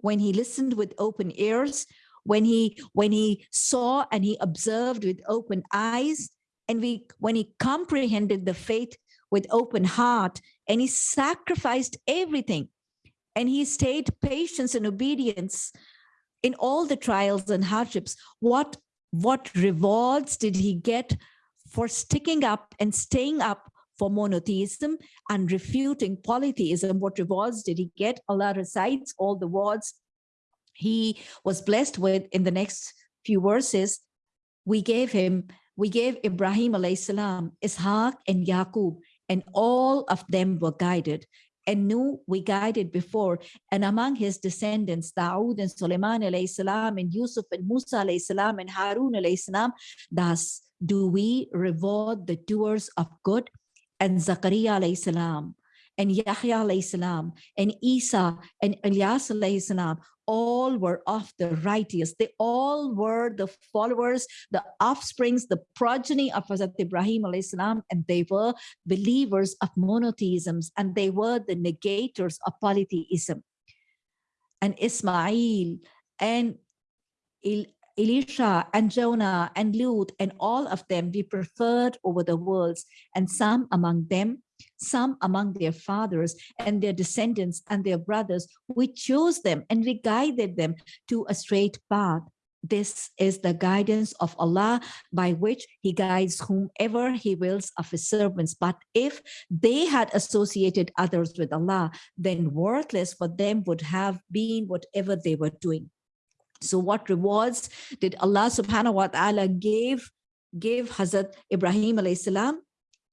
When he listened with open ears, when he when he saw and he observed with open eyes, and we when he comprehended the faith with open heart and he sacrificed everything. And he stayed patience and obedience in all the trials and hardships. What what rewards did he get for sticking up and staying up for monotheism and refuting polytheism? What rewards did he get? Allah recites all the words he was blessed with in the next few verses. We gave him we gave ibrahim alayhi salam ishaq and yaqub and all of them were guided and knew we guided before. And among his descendants, Dawood and Sulaiman alayhi salam, and Yusuf and Musa salam, and Harun salam, thus do we reward the doers of good and Zakaria salam, and Yahya salam, and Isa and alayhi salam, all were of the righteous. They all were the followers, the offsprings, the progeny of Hazrat Ibrahim salam, and they were believers of monotheisms, and they were the negators of polytheism. And Ismail and El Elisha and Jonah and Lut and all of them we preferred over the worlds, and some among them some among their fathers and their descendants and their brothers. We chose them and we guided them to a straight path. This is the guidance of Allah by which he guides whomever he wills of his servants. But if they had associated others with Allah, then worthless for them would have been whatever they were doing. So what rewards did Allah subhanahu wa ta'ala give, give Hazrat Ibrahim alayhi salam?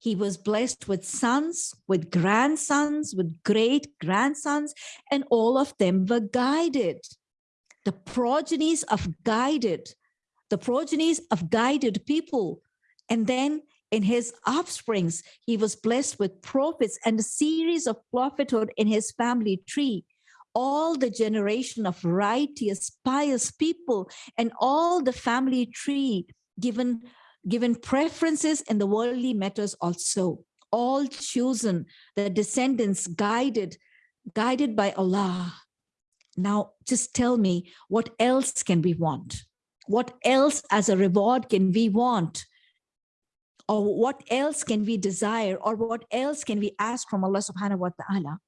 He was blessed with sons, with grandsons, with great grandsons, and all of them were guided the progenies of guided, the progenies of guided people. And then in his offsprings, he was blessed with prophets and a series of prophethood in his family tree. All the generation of righteous, pious people and all the family tree given, given preferences in the worldly matters also. All chosen, the descendants guided, guided by Allah now, just tell me, what else can we want? What else as a reward can we want? Or what else can we desire? Or what else can we ask from Allah subhanahu wa ta'ala?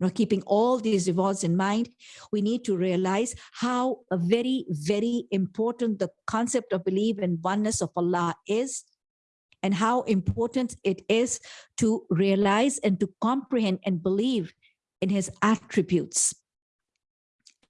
Now, keeping all these rewards in mind, we need to realize how very, very important the concept of belief in oneness of Allah is and how important it is to realize and to comprehend and believe in his attributes.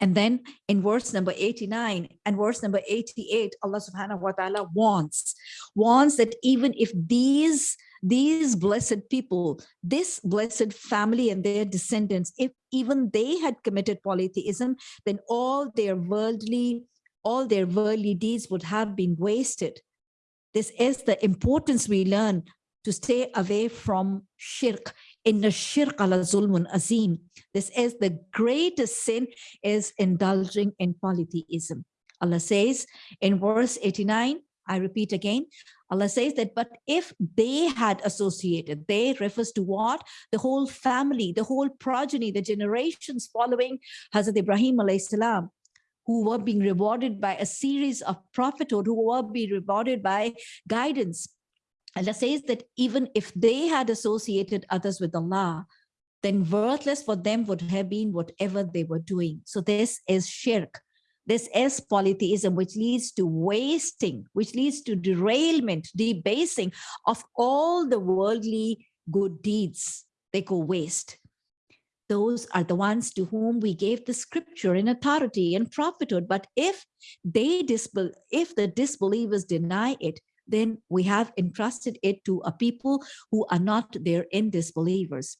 And then in verse number 89 and verse number 88, Allah subhanahu wa ta'ala wants, wants that even if these, these blessed people, this blessed family and their descendants, if even they had committed polytheism, then all their worldly, all their worldly deeds would have been wasted. This is the importance we learn to stay away from shirk in the shirk ala zulmun azim. This is the greatest sin is indulging in polytheism. Allah says in verse 89, I repeat again, Allah says that, but if they had associated, they refers to what? The whole family, the whole progeny, the generations following Hazrat Ibrahim alayhi salam, who were being rewarded by a series of prophethood, who were being rewarded by guidance, Allah says that even if they had associated others with Allah, then worthless for them would have been whatever they were doing. So this is shirk. This is polytheism, which leads to wasting, which leads to derailment, debasing of all the worldly good deeds. They go waste. Those are the ones to whom we gave the scripture in authority and prophethood. But if they disbel if the disbelievers deny it, then we have entrusted it to a people who are not their in disbelievers.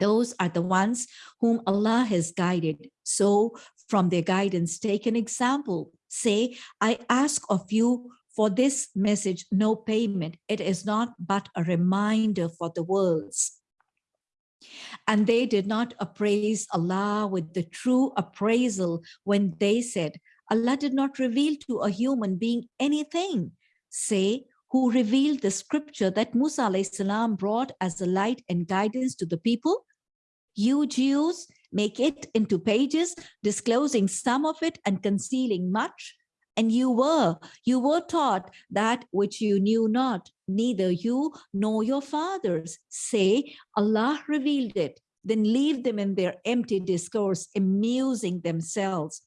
Those are the ones whom Allah has guided. So from their guidance, take an example. Say, I ask of you for this message, no payment. It is not but a reminder for the worlds. And they did not appraise Allah with the true appraisal when they said, Allah did not reveal to a human being anything say, who revealed the scripture that Musa salam brought as a light and guidance to the people? You Jews make it into pages, disclosing some of it and concealing much. And you were, you were taught that which you knew not, neither you nor your fathers. Say, Allah revealed it. Then leave them in their empty discourse, amusing themselves.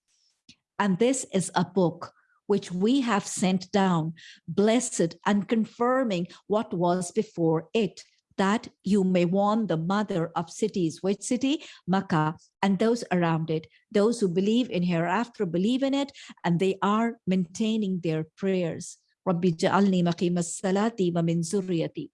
And this is a book which we have sent down, blessed and confirming what was before it, that you may warn the mother of cities, which city? Makkah, and those around it, those who believe in hereafter believe in it, and they are maintaining their prayers. Rabbi ja'alni maqimas salati wa min zurriyati.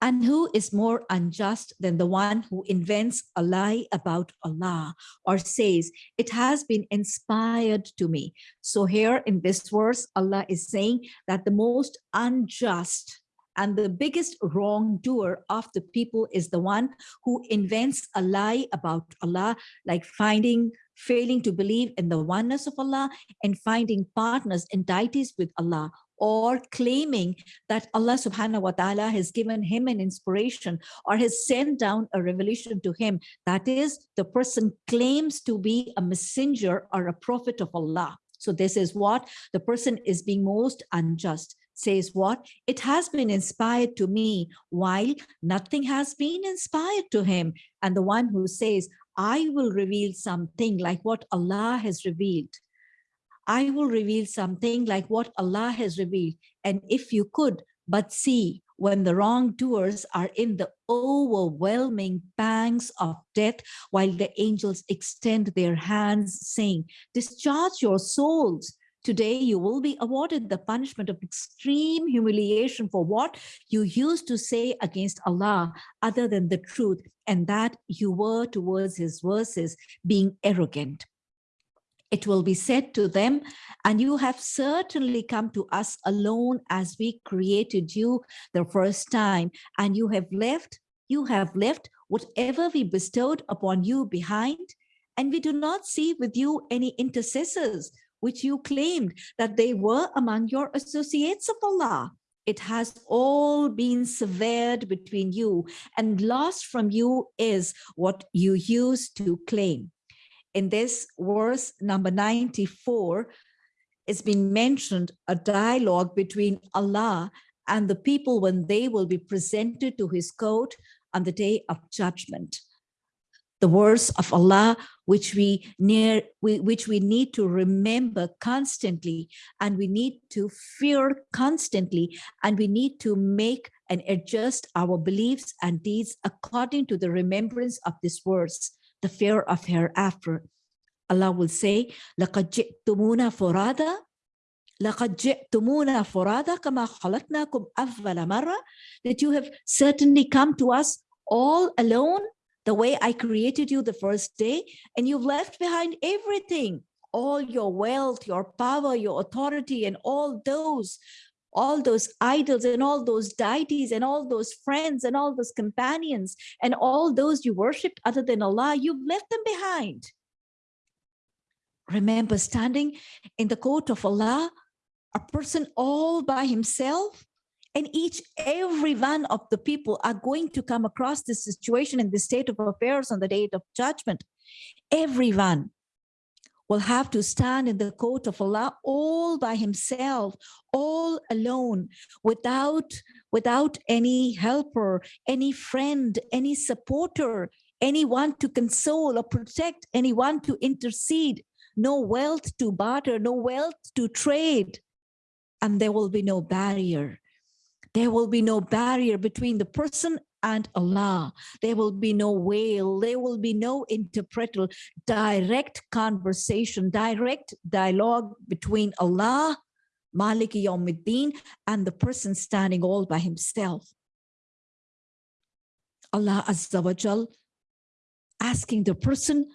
And who is more unjust than the one who invents a lie about Allah or says, it has been inspired to me. So here in this verse, Allah is saying that the most unjust and the biggest wrongdoer of the people is the one who invents a lie about Allah, like finding, failing to believe in the oneness of Allah and finding partners and deities with Allah or claiming that Allah subhanahu wa ta'ala has given him an inspiration or has sent down a revelation to him. That is, the person claims to be a messenger or a prophet of Allah. So this is what the person is being most unjust. Says what? It has been inspired to me while nothing has been inspired to him. And the one who says, I will reveal something like what Allah has revealed. I will reveal something like what Allah has revealed. And if you could but see when the wrongdoers are in the overwhelming pangs of death while the angels extend their hands saying, discharge your souls. Today you will be awarded the punishment of extreme humiliation for what you used to say against Allah other than the truth and that you were towards his verses being arrogant. It will be said to them, and you have certainly come to us alone as we created you the first time, and you have left, you have left whatever we bestowed upon you behind, and we do not see with you any intercessors, which you claimed that they were among your associates of Allah. It has all been severed between you, and lost from you is what you used to claim in this verse number 94, it's been mentioned a dialogue between Allah and the people when they will be presented to his court on the day of judgment The words of Allah, which we near, we, which we need to remember constantly, and we need to fear constantly, and we need to make and adjust our beliefs and deeds according to the remembrance of this verse the fear of hereafter. Allah will say, لَقَدْ جِئْتُمُونَ فُرَادًا لَقَدْ جِئْتُمُونَ فُرَادًا كَمَا خَلَقْنَاكُمْ أَوَّلَ مَرَّةٍ That you have certainly come to us all alone, the way I created you the first day, and you've left behind everything, all your wealth, your power, your authority, and all those all those idols and all those deities and all those friends and all those companions and all those you worshipped other than Allah, you've left them behind. Remember standing in the court of Allah, a person all by himself, and each, every one of the people are going to come across this situation in the state of affairs on the day of judgment. Everyone will have to stand in the court of Allah all by himself, all alone, without, without any helper, any friend, any supporter, anyone to console or protect, anyone to intercede, no wealth to barter, no wealth to trade, and there will be no barrier. There will be no barrier between the person and Allah. There will be no veil. There will be no interpreter. Direct conversation, direct dialogue between Allah, Maliki Yawmiddin, and the person standing all by himself. Allah Azza wa Jal asking the person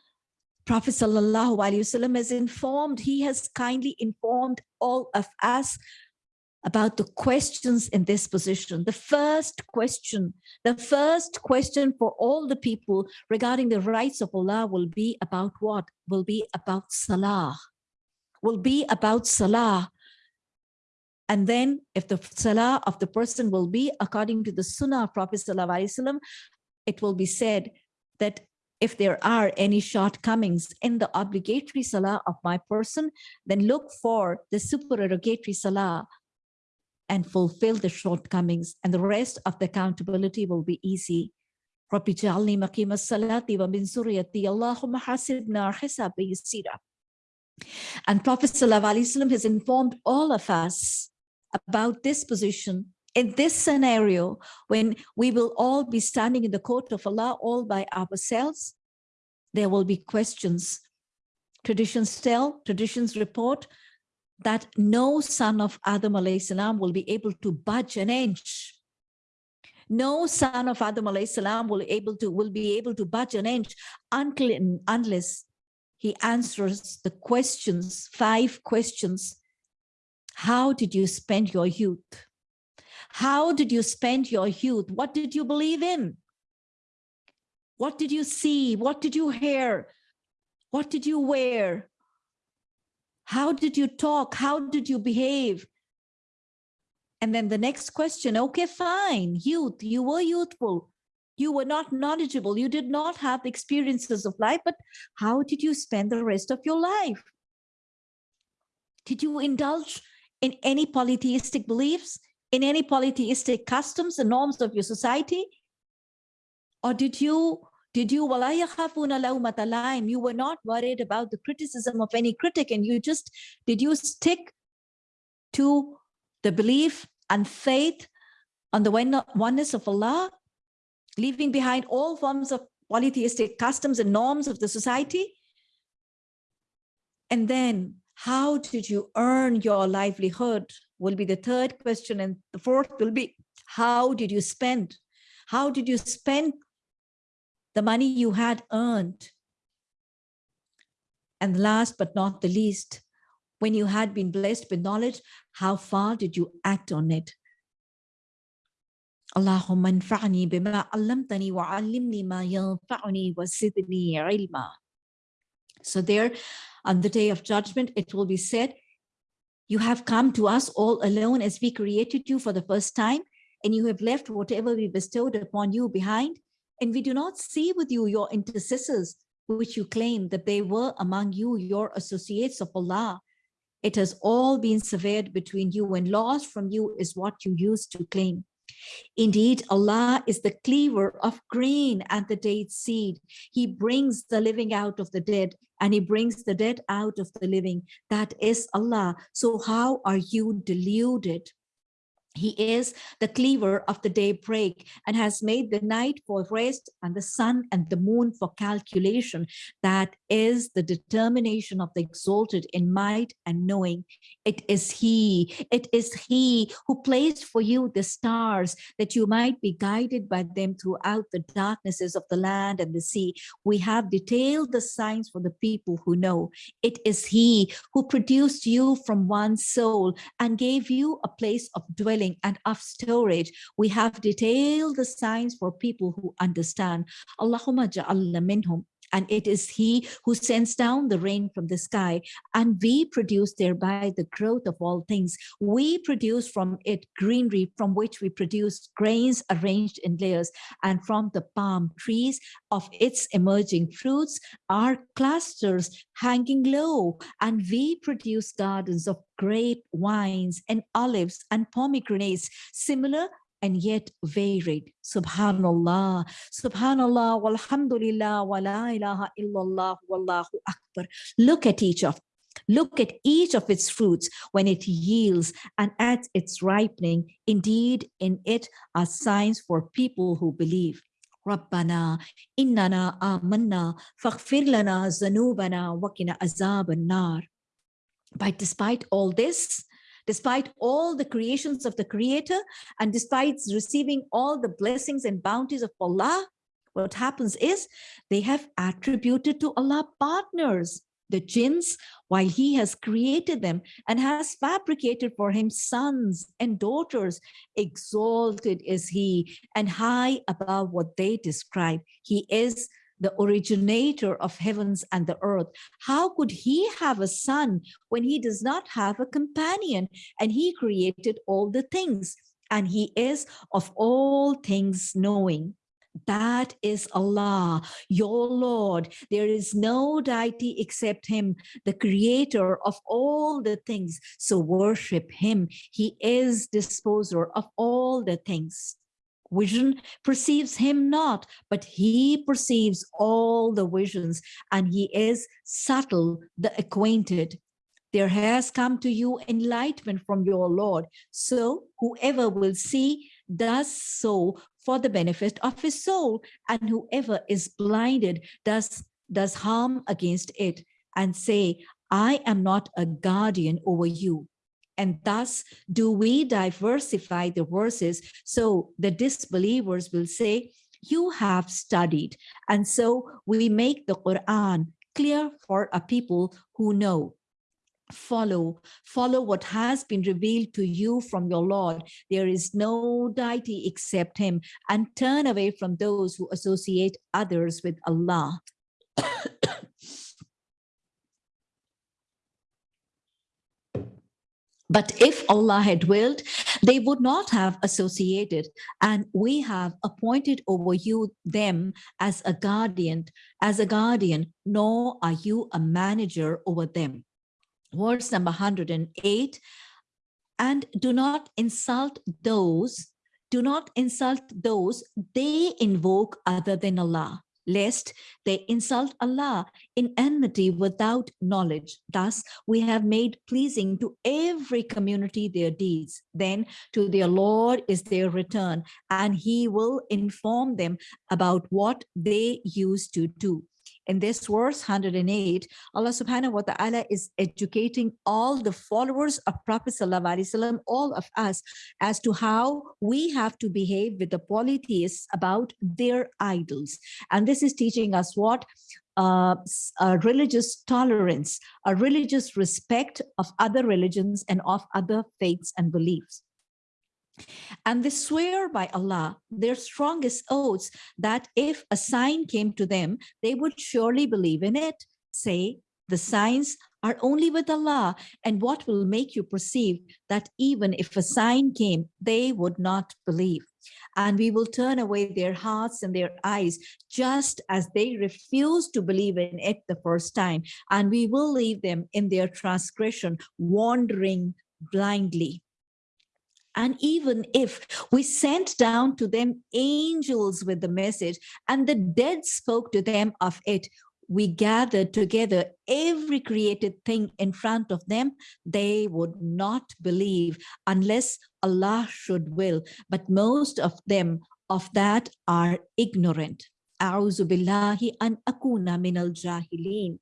Prophet Sallallahu Alaihi Wasallam has informed, he has kindly informed all of us about the questions in this position. The first question, the first question for all the people regarding the rights of Allah will be about what? Will be about Salah, will be about Salah. And then if the Salah of the person will be according to the Sunnah of Prophet Sallallahu it will be said that if there are any shortcomings in the obligatory salah of my person, then look for the supererogatory salah and fulfill the shortcomings and the rest of the accountability will be easy. And Prophet ﷺ has informed all of us about this position in this scenario, when we will all be standing in the court of Allah all by ourselves, there will be questions. Traditions tell, traditions report that no son of Adam salam will be able to budge an inch. No son of Adam salam will able to will be able to budge an inch unless he answers the questions, five questions. How did you spend your youth? How did you spend your youth? What did you believe in? What did you see? What did you hear? What did you wear? How did you talk? How did you behave? And then the next question, okay, fine, youth, you were youthful. You were not knowledgeable. You did not have the experiences of life, but how did you spend the rest of your life? Did you indulge in any polytheistic beliefs, in any polytheistic customs and norms of your society? Or did you did you you were not worried about the criticism of any critic and you just did you stick to the belief and faith on the oneness of Allah, leaving behind all forms of polytheistic customs and norms of the society? And then how did you earn your livelihood will be the third question. And the fourth will be, how did you spend? How did you spend the money you had earned? And last but not the least, when you had been blessed with knowledge, how far did you act on it? اللهم انفعني بما علمتني وعلمني ما ينفعني وزدني علما. So there on the day of judgment, it will be said, you have come to us all alone as we created you for the first time, and you have left whatever we bestowed upon you behind. and we do not see with you your intercessors, which you claim that they were among you, your associates of Allah. It has all been severed between you and lost from you is what you used to claim. Indeed, Allah is the cleaver of grain and the date seed. He brings the living out of the dead and he brings the dead out of the living. That is Allah. So how are you deluded? He is the cleaver of the daybreak and has made the night for rest and the sun and the moon for calculation. That is the determination of the exalted in might and knowing. It is he, it is he who placed for you the stars that you might be guided by them throughout the darknesses of the land and the sea. We have detailed the signs for the people who know. It is he who produced you from one soul and gave you a place of dwelling and of storage. We have detailed the signs for people who understand. Allahumma ja'alna minhum and it is he who sends down the rain from the sky. And we produce thereby the growth of all things. We produce from it greenery from which we produce grains arranged in layers. And from the palm trees of its emerging fruits are clusters hanging low. And we produce gardens of grape wines and olives and pomegranates similar and yet varied. Subhanallah, Subhanallah, walhamdulillah, wa la ilaha illallah, wallahu akbar. Look at each of Look at each of its fruits when it yields and at its ripening. Indeed, in it are signs for people who believe. ربنا إننا آمنا فاغفر لنا ذنوبنا وقنا عذاب النار. But despite all this, despite all the creations of the creator and despite receiving all the blessings and bounties of Allah, what happens is they have attributed to Allah partners, the jinns, while he has created them and has fabricated for him sons and daughters. Exalted is he and high above what they describe. He is the originator of heavens and the earth. How could he have a son when he does not have a companion and he created all the things and he is of all things knowing. That is Allah, your Lord. There is no deity except him, the creator of all the things. So worship him. He is disposer of all the things vision perceives him not, but he perceives all the visions and he is subtle, the acquainted. There has come to you enlightenment from your Lord. So whoever will see does so for the benefit of his soul, and whoever is blinded does, does harm against it and say, I am not a guardian over you and thus do we diversify the verses so the disbelievers will say, you have studied. And so we make the Quran clear for a people who know. Follow follow what has been revealed to you from your lord. There is no deity except him. And turn away from those who associate others with allah But if Allah had willed, they would not have associated. And we have appointed over you them as a guardian, as a guardian, nor are you a manager over them. Verse number 108, and do not insult those, do not insult those they invoke other than Allah lest they insult Allah in enmity without knowledge. Thus, we have made pleasing to every community their deeds. Then to their Lord is their return, and he will inform them about what they used to do in this verse 108 allah subhanahu wa ta'ala is educating all the followers of prophet sallallahu alaihi wasallam all of us as to how we have to behave with the polytheists about their idols and this is teaching us what uh, a religious tolerance, a religious respect of other religions and of other faiths and beliefs. And they swear by Allah, their strongest oaths, that if a sign came to them, they would surely believe in it. Say, the signs are only with Allah. And what will make you perceive that even if a sign came, they would not believe. And we will turn away their hearts and their eyes, just as they refused to believe in it the first time. And we will leave them in their transgression, wandering blindly. And even if we sent down to them angels with the message and the dead spoke to them of it, we gathered together every created thing in front of them, they would not believe unless Allah should will. But most of them of that are ignorant. أعوذ بالله أن أكون من الجاهلين.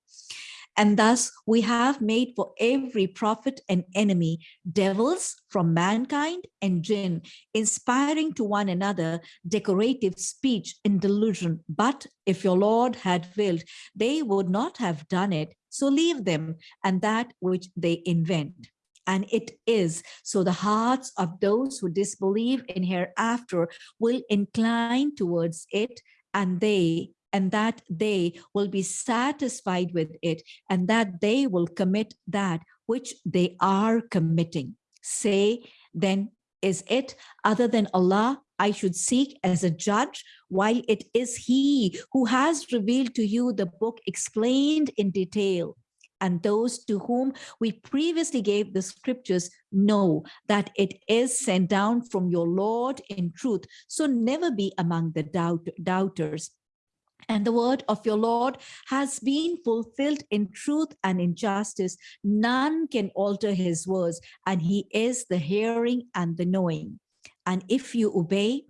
and thus we have made for every prophet an enemy, devils from mankind and jinn, inspiring to one another decorative speech in delusion. But if your Lord had willed, they would not have done it. So leave them and that which they invent and it is. So the hearts of those who disbelieve in hereafter will incline towards it and they and that they will be satisfied with it and that they will commit that which they are committing. Say, then is it other than Allah I should seek as a judge while it is he who has revealed to you the book explained in detail and those to whom we previously gave the scriptures know that it is sent down from your Lord in truth. So never be among the doubt, doubters and the word of your Lord has been fulfilled in truth and in justice. None can alter his words, and he is the hearing and the knowing. And if you obey,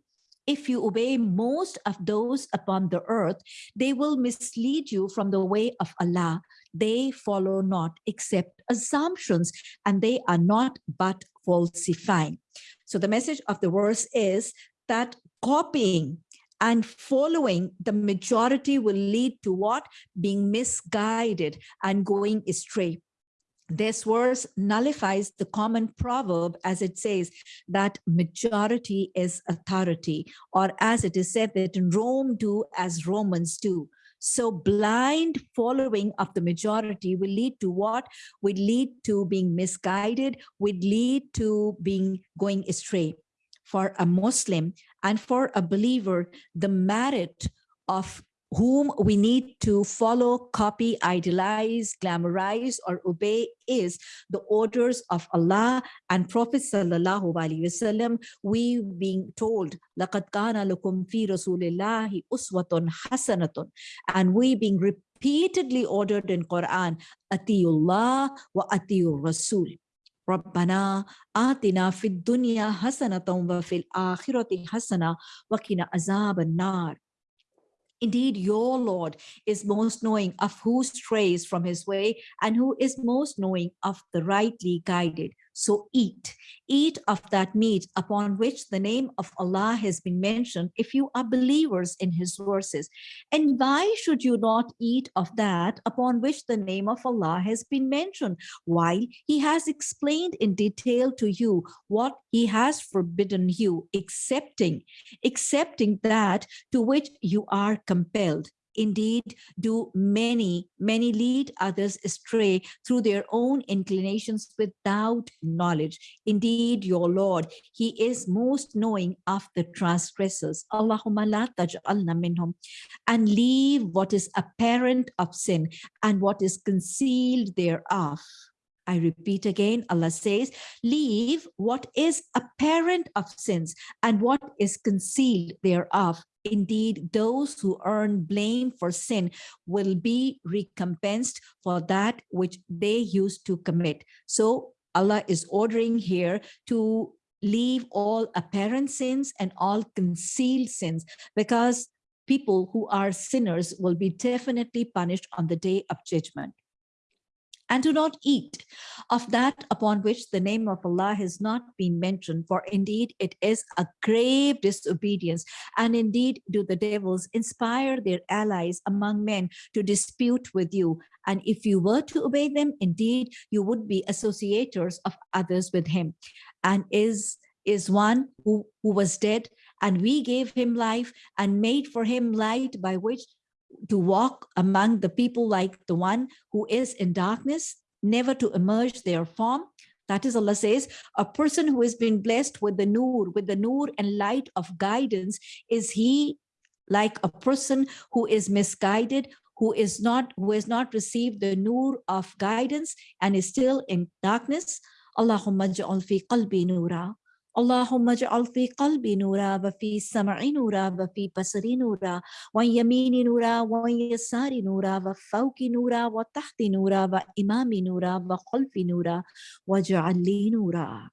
if you obey most of those upon the earth, they will mislead you from the way of Allah. They follow not except assumptions, and they are not but falsifying. So the message of the verse is that copying and following the majority will lead to what? Being misguided and going astray. This verse nullifies the common proverb as it says that majority is authority, or as it is said that in Rome do as Romans do. So blind following of the majority will lead to what? Would lead to being misguided, would lead to being going astray for a Muslim and for a believer, the merit of whom we need to follow, copy, idolize, glamorize, or obey is the orders of Allah and Prophet sallallahu alaihi wasallam. We being told, "Laqad kana lakum fi rasulillahi uswatun hasanatun," and we being repeatedly ordered in Quran, "Atiyullah wa atiyur Rasul." ربنا آتنا في الدنيا حسنة وفي الآخرة حسنة وقنا عذاب النار Indeed, your Lord is most knowing of who strays from his way and who is most knowing of the rightly guided. So eat, eat of that meat upon which the name of Allah has been mentioned if you are believers in his verses. And why should you not eat of that upon which the name of Allah has been mentioned? While he has explained in detail to you what he has forbidden you, accepting, accepting that to which you are compelled indeed do many, many lead others astray through their own inclinations without knowledge. Indeed, your Lord, he is most knowing of the transgressors. Allahumma la taj'alna minhum. And leave what is apparent of sin and what is concealed thereof I repeat again, Allah says, leave what is apparent of sins and what is concealed thereof. Indeed, those who earn blame for sin will be recompensed for that which they used to commit. So Allah is ordering here to leave all apparent sins and all concealed sins because people who are sinners will be definitely punished on the day of judgment and do not eat of that upon which the name of Allah has not been mentioned, for indeed it is a grave disobedience. And indeed do the devils inspire their allies among men to dispute with you. And if you were to obey them, indeed you would be associators of others with him. And is is one who, who was dead and we gave him life and made for him light by which to walk among the people like the one who is in darkness, never to emerge their form. That is Allah says, a person who has been blessed with the nur, with the nur and light of guidance, is he like a person who is misguided, who is not, who has not received the nur of guidance and is still in darkness? Allahumma ja'al fi qalbi nura. اللهم اجعل في قلبي نورا وفي سمعي نورا وفي بصري نورا وعن يميني نورا وعن يساري نورا وفوقي نورا وتحت نورا وإمامي نورا وخلفي نورا واجعل لي نورا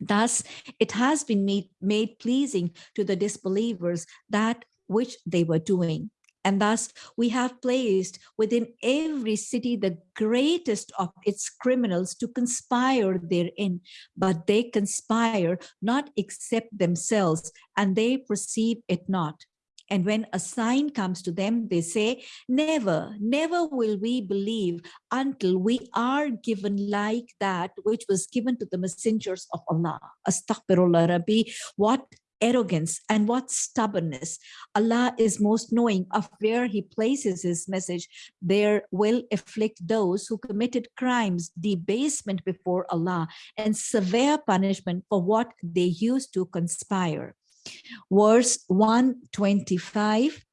Thus, it has been made, made pleasing to the disbelievers that which they were doing. And thus we have placed within every city the greatest of its criminals to conspire therein, but they conspire not except themselves, and they perceive it not. And when a sign comes to them, they say, never, never will we believe until we are given like that which was given to the messengers of Allah. Astaghfirullah Rabbi, what arrogance and what stubbornness. Allah is most knowing of where he places his message. There will afflict those who committed crimes, debasement before Allah, and severe punishment for what they used to conspire. Verse 125.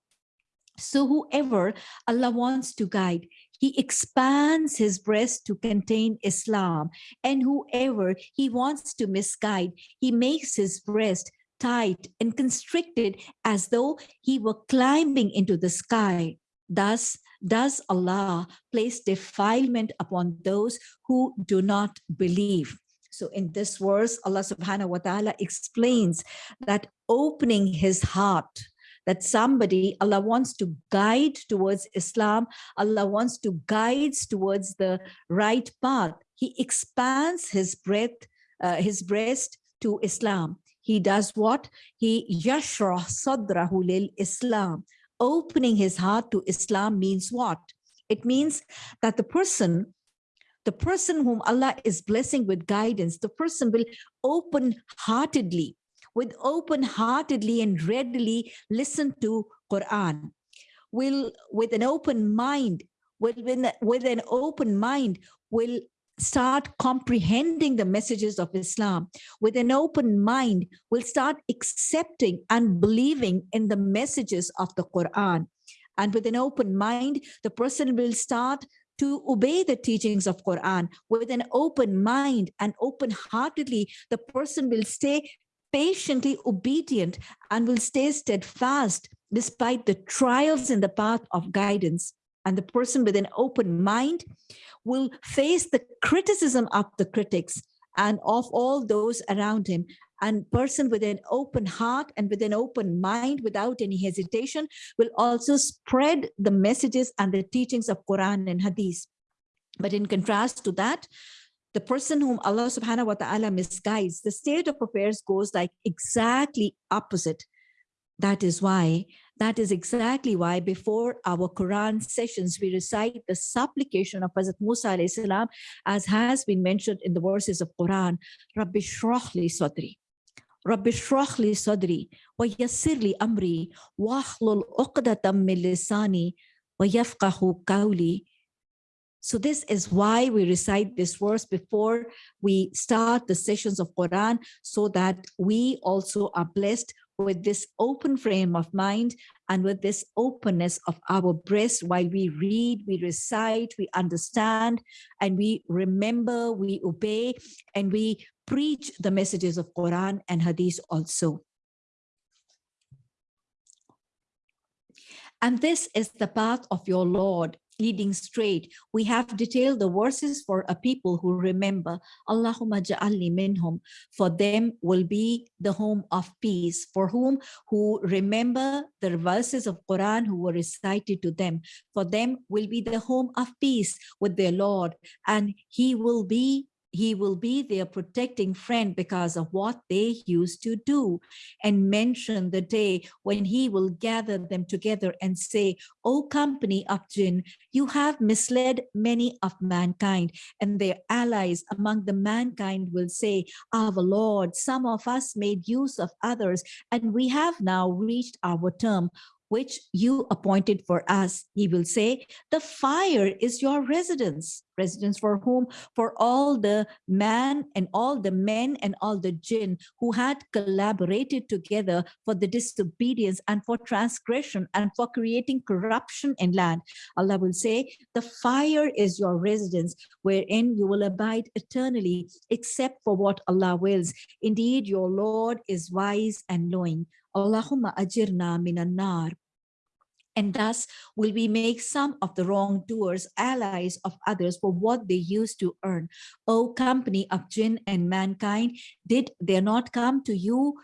So whoever Allah wants to guide, he expands his breast to contain Islam. And whoever he wants to misguide, he makes his breast tight and constricted as though he were climbing into the sky. Thus does Allah place defilement upon those who do not believe. So in this verse, Allah subhanahu wa ta'ala explains that opening his heart, that somebody, Allah wants to guide towards Islam, Allah wants to guide towards the right path. He expands his breath, uh, his breast to Islam he does what? He yashrah sadrahu lil Islam. Opening his heart to Islam means what? It means that the person, the person whom Allah is blessing with guidance, the person will open-heartedly, with open-heartedly and readily listen to Quran, will with an open mind, with, with an open mind, will start comprehending the messages of Islam with an open mind, will start accepting and believing in the messages of the Quran. And with an open mind, the person will start to obey the teachings of Quran with an open mind and open-heartedly, the person will stay patiently obedient and will stay steadfast despite the trials in the path of guidance. And the person with an open mind will face the criticism of the critics and of all those around him and person with an open heart and with an open mind without any hesitation will also spread the messages and the teachings of Quran and Hadith. But in contrast to that, the person whom Allah subhanahu wa ta'ala misguides, the state of affairs goes like exactly opposite. That is why that is exactly why before our Quran sessions, we recite the supplication of Hazrat Musa salam, as has been mentioned in the verses of Quran, Rabbi Shrahli Sadri. Rabbi Shrahli Sadri, wa yasirli amri, wahlul uqdatam min lisani, wa yafqahu kauli. So this is why we recite this verse before we start the sessions of Quran, so that we also are blessed with this open frame of mind and with this openness of our breast while we read, we recite, we understand, and we remember, we obey, and we preach the messages of Quran and Hadith also. And this is the path of your Lord, leading straight. We have detailed the verses for a people who remember. Allahumma ja'alni minhum. For them will be the home of peace. For whom who remember the verses of Quran who were recited to them. For them will be the home of peace with their Lord. And he will be he will be their protecting friend because of what they used to do and mention the day when he will gather them together and say, O company of jinn, you have misled many of mankind and their allies among the mankind will say, our Lord, some of us made use of others and we have now reached our term which you appointed for us. He will say, the fire is your residence. Residence for whom? For all the man and all the men and all the jinn who had collaborated together for the disobedience and for transgression and for creating corruption in land. Allah will say, the fire is your residence wherein you will abide eternally except for what Allah wills. Indeed, your Lord is wise and knowing. Allahumma ajirna minan nar and thus will we make some of the wrongdoers allies of others for what they used to earn. O company of jinn and mankind, did there not come to you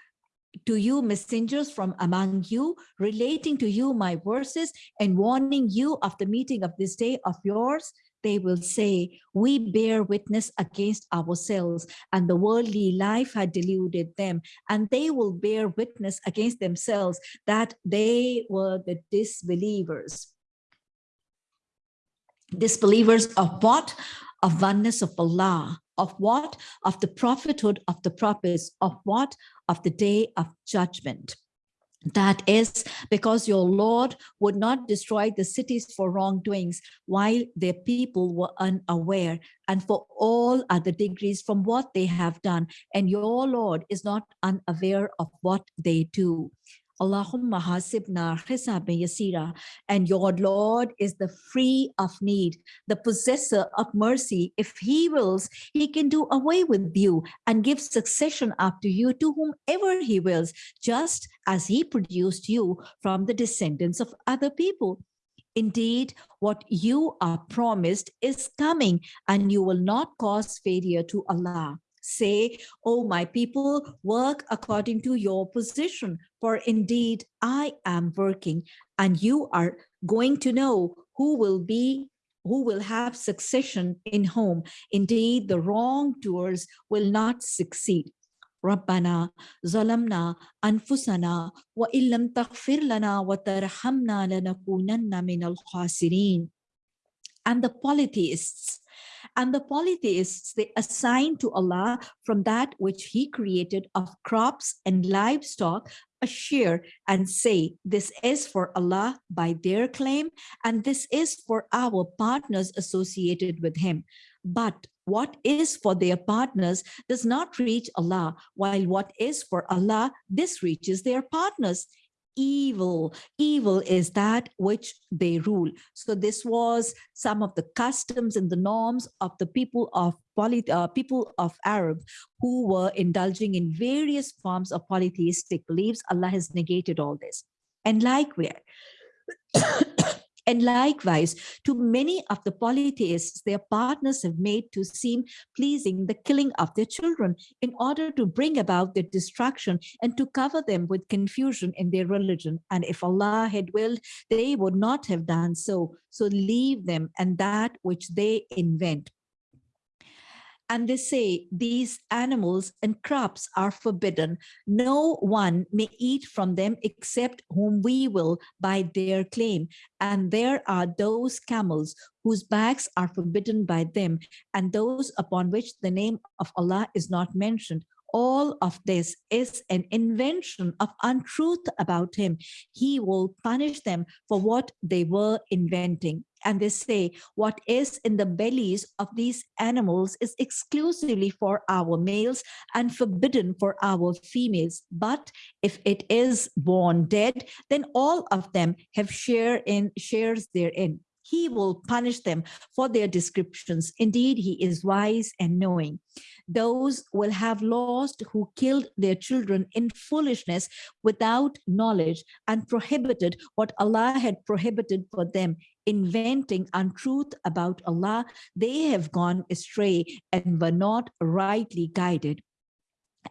to you messengers from among you, relating to you my verses and warning you of the meeting of this day of yours? They will say, we bear witness against ourselves and the worldly life had deluded them. And they will bear witness against themselves that they were the disbelievers. Disbelievers of what? Of oneness of Allah. Of what? Of the prophethood of the prophets. Of what? Of the day of judgment. That is because your Lord would not destroy the cities for wrongdoings while their people were unaware and for all other degrees from what they have done. And your Lord is not unaware of what they do. Allahumma hasibna hisabin yasira. And your Lord is the free of need, the possessor of mercy. If he wills, he can do away with you and give succession after you to whomever he wills, just as he produced you from the descendants of other people. Indeed, what you are promised is coming and you will not cause failure to Allah say, oh, my people, work according to your position, for indeed I am working, and you are going to know who will be who will have succession in home. Indeed, the wrongdoers will not succeed. ربنا ظلمنا أنفسنا وإن لم تغفر لنا وترحمنا لنكونن من الخاسرين. And the polytheists and the polytheists, they assign to Allah from that which he created of crops and livestock a share and say, this is for Allah by their claim, and this is for our partners associated with him. But what is for their partners does not reach Allah, while what is for Allah, this reaches their partners evil. Evil is that which they rule. So this was some of the customs and the norms of the people of poly, uh, people of Arab who were indulging in various forms of polytheistic beliefs. Allah has negated all this. And like likewise, and likewise, to many of the polytheists, their partners have made to seem pleasing the killing of their children in order to bring about their destruction and to cover them with confusion in their religion. And if Allah had willed, they would not have done so. So leave them and that which they invent and they say these animals and crops are forbidden. No one may eat from them except whom we will by their claim. And there are those camels whose backs are forbidden by them and those upon which the name of Allah is not mentioned. All of this is an invention of untruth about him. He will punish them for what they were inventing. And they say what is in the bellies of these animals is exclusively for our males and forbidden for our females. But if it is born dead then all of them have share in shares therein he will punish them for their descriptions. Indeed, he is wise and knowing. Those will have lost who killed their children in foolishness without knowledge and prohibited what Allah had prohibited for them, inventing untruth about Allah. They have gone astray and were not rightly guided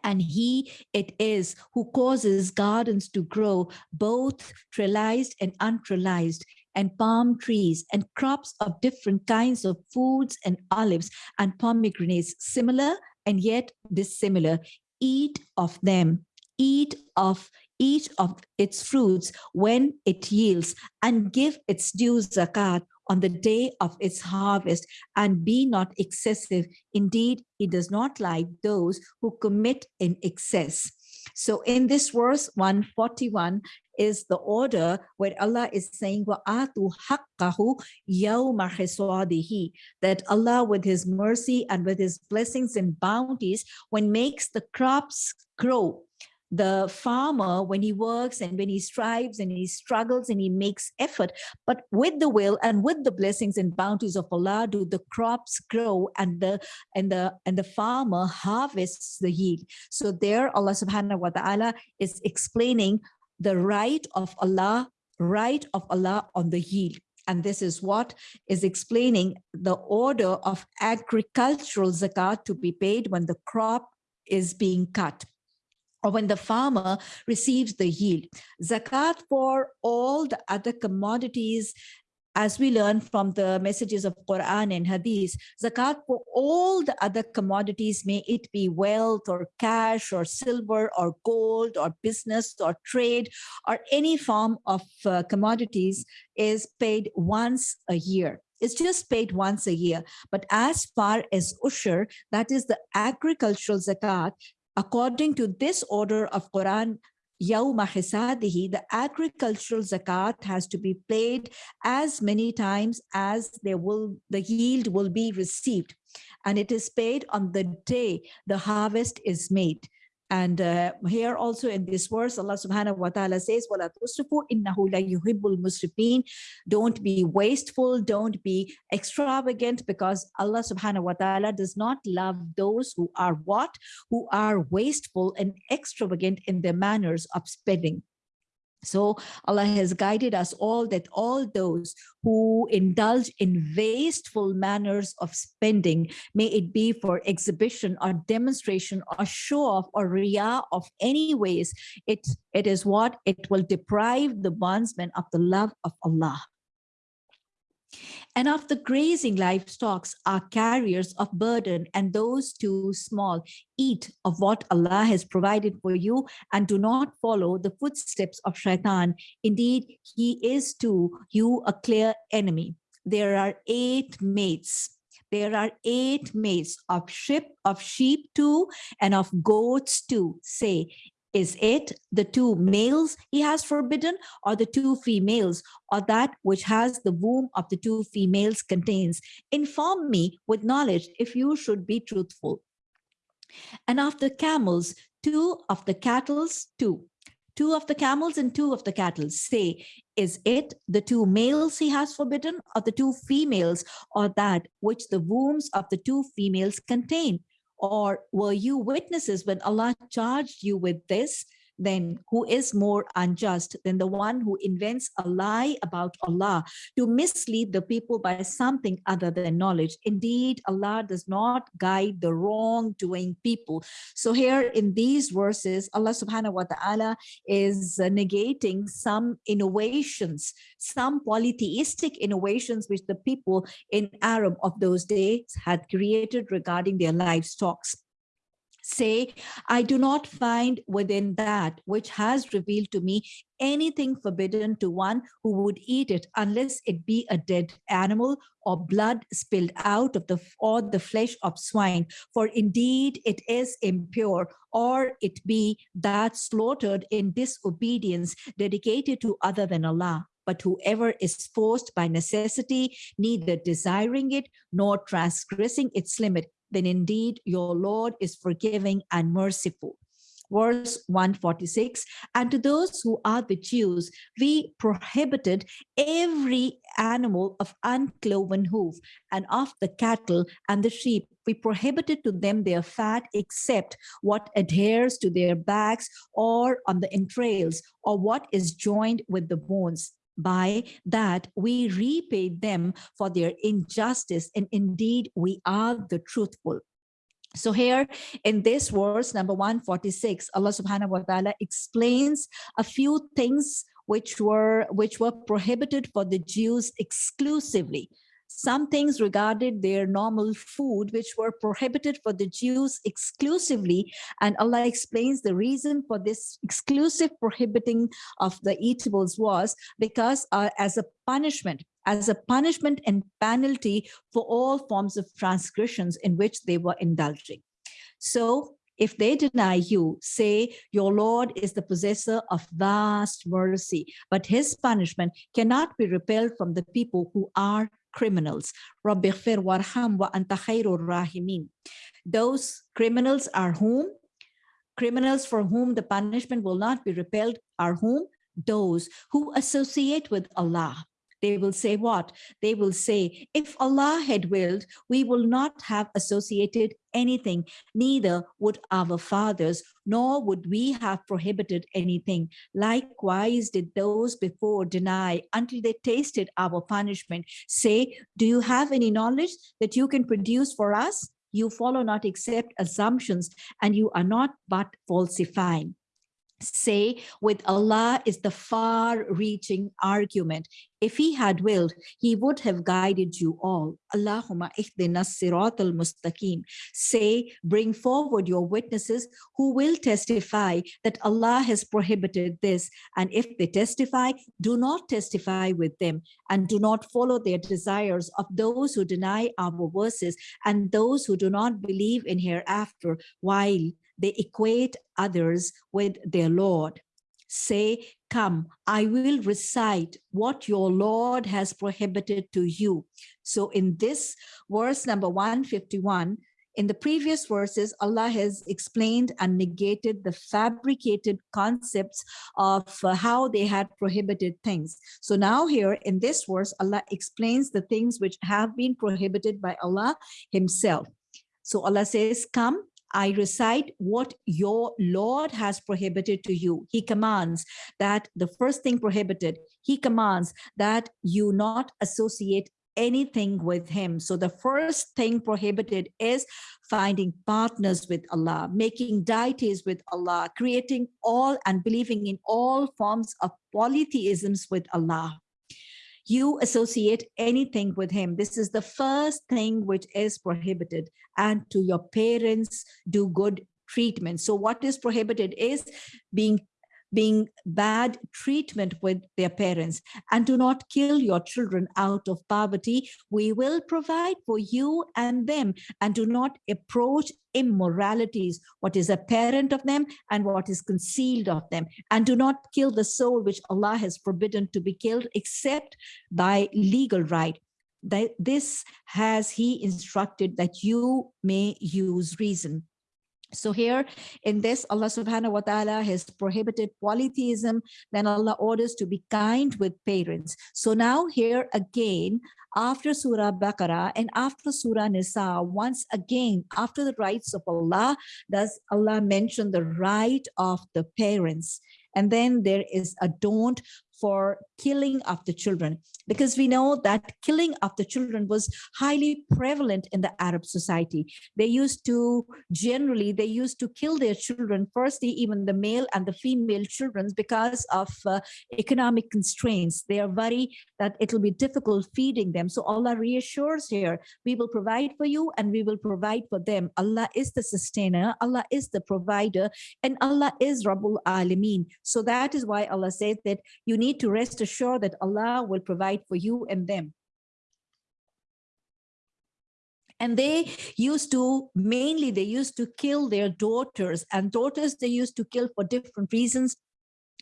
and he it is who causes gardens to grow both trellised and untrellised and palm trees and crops of different kinds of foods and olives and pomegranates, similar and yet dissimilar. Eat of them, eat of each of its fruits when it yields and give its due zakat on the day of its harvest and be not excessive. Indeed, he does not like those who commit in excess. So in this verse 141 is the order where Allah is saying وَآتُوا حَقَّهُ يَوْمَ that Allah with his mercy and with his blessings and bounties when makes the crops grow the farmer when he works and when he strives and he struggles and he makes effort but with the will and with the blessings and bounties of allah do the crops grow and the and the and the farmer harvests the yield. So there allah subhanahu wa ta'ala is explaining the right of allah right of allah on the yield. And this is what is explaining the order of agricultural zakat to be paid when the crop is being cut or when the farmer receives the yield. Zakat for all the other commodities as we learn from the messages of Quran and Hadith, zakat for all the other commodities, may it be wealth or cash or silver or gold or business or trade or any form of uh, commodities is paid once a year. It's just paid once a year. But as far as ushur, that is the agricultural zakat, According to this order of Quran, Yawma Hisadihi, the agricultural zakat has to be paid as many times as will the yield will be received. And it is paid on the day the harvest is made. And uh, here also in this verse, Allah subhanahu wa ta'ala says, وَلَا تُسْرِفُوا إِنَّهُ لَا يُحِبُّ الْمُسْرِفِينَ Don't be wasteful, don't be extravagant, because Allah subhanahu wa ta'ala does not love those who are what? Who are wasteful and extravagant in their manners of spending. So Allah has guided us all that all those who indulge in wasteful manners of spending, may it be for exhibition or demonstration or show off or riyah of any ways, it, it is what it will deprive the bondsman of the love of Allah. And of the grazing livestock are carriers of burden, and those too small. Eat of what Allah has provided for you, and do not follow the footsteps of shaitan. Indeed, he is to you a clear enemy. There are eight mates there are eight mates of sheep of sheep too and of goats too say is it the two males he has forbidden or the two females or that which has the womb of the two females contains? Inform me with knowledge if you should be truthful. And of the camels, two of the cattles, two. Two of the camels and two of the cattle say, is it the two males he has forbidden or the two females or that which the wombs of the two females contain? Or were you witnesses when Allah charged you with this? Then who is more unjust than the one who invents a lie about Allah to mislead the people by something other than knowledge. Indeed, Allah does not guide the wrongdoing people. So here in these verses, Allah subhanahu wa ta'ala is uh, negating some innovations, some polytheistic innovations which the people in Arab of those days had created regarding their livestock say, I do not find within that which has revealed to me anything forbidden to one who would eat it unless it be a dead animal or blood spilled out of the or the flesh of swine. For indeed it is impure or it be that slaughtered in disobedience dedicated to other than Allah. But whoever is forced by necessity, neither desiring it nor transgressing its limit, then indeed your Lord is forgiving and merciful. Verse 146 and to those who are the jews we prohibited every animal of uncloven hoof and of the cattle and the sheep. We prohibited to them their fat except what adheres to their backs or on the entrails or what is joined with the bones by that we repay them for their injustice and indeed we are the truthful so here in this verse, number 146, Allah subhanahu wa ta'ala explains a few things which were which were prohibited for the Jews exclusively. Some things regarded their normal food, which were prohibited for the Jews exclusively. And Allah explains the reason for this exclusive prohibiting of the eatables was because uh, as a punishment, as a punishment and penalty for all forms of transgressions in which they were indulging. So if they deny you, say, your Lord is the possessor of vast mercy, but his punishment cannot be repelled from the people who are criminals. Those criminals are whom? Criminals for whom the punishment will not be repelled are whom? Those who associate with Allah they will say what? They will say, if Allah had willed, we will not have associated anything, neither would our fathers, nor would we have prohibited anything. Likewise did those before deny until they tasted our punishment. Say, do you have any knowledge that you can produce for us? You follow not except assumptions, and you are not but falsifying say with Allah is the far-reaching argument. If he had willed, he would have guided you all. Allahumma ihdina sirat al-mustaqim. Say, bring forward your witnesses who will testify that Allah has prohibited this. And if they testify, do not testify with them and do not follow their desires of those who deny our verses and those who do not believe in hereafter while they equate others with their Lord. Say, come, I will recite what your Lord has prohibited to you. So in this verse number 151, in the previous verses, Allah has explained and negated the fabricated concepts of uh, how they had prohibited things. So now here in this verse, Allah explains the things which have been prohibited by Allah himself. So Allah says, come, I recite what your Lord has prohibited to you. He commands that the first thing prohibited, he commands that you not associate anything with him. So the first thing prohibited is finding partners with Allah, making deities with Allah, creating all and believing in all forms of polytheisms with Allah you associate anything with him. This is the first thing which is prohibited. And to your parents, do good treatment. So what is prohibited is being being bad treatment with their parents and do not kill your children out of poverty. We will provide for you and them and do not approach immoralities, what is apparent of them and what is concealed of them. And do not kill the soul which Allah has forbidden to be killed except by legal right that this has he instructed that you may use reason so here in this, Allah subhanahu wa ta'ala has prohibited polytheism. Then Allah orders to be kind with parents. So now here again, after Surah Baqarah and after Surah Nisa, once again, after the rights of Allah, does Allah mention the right of the parents. And then there is a don't for killing of the children because we know that killing of the children was highly prevalent in the Arab society. They used to generally, they used to kill their children, firstly, even the male and the female children because of uh, economic constraints. They are worried that it will be difficult feeding them. So Allah reassures here, we will provide for you and we will provide for them. Allah is the sustainer, Allah is the provider, and Allah is Rabbul Alameen. So that is why Allah says that you need need to rest assured that Allah will provide for you and them. And they used to, mainly they used to kill their daughters and daughters they used to kill for different reasons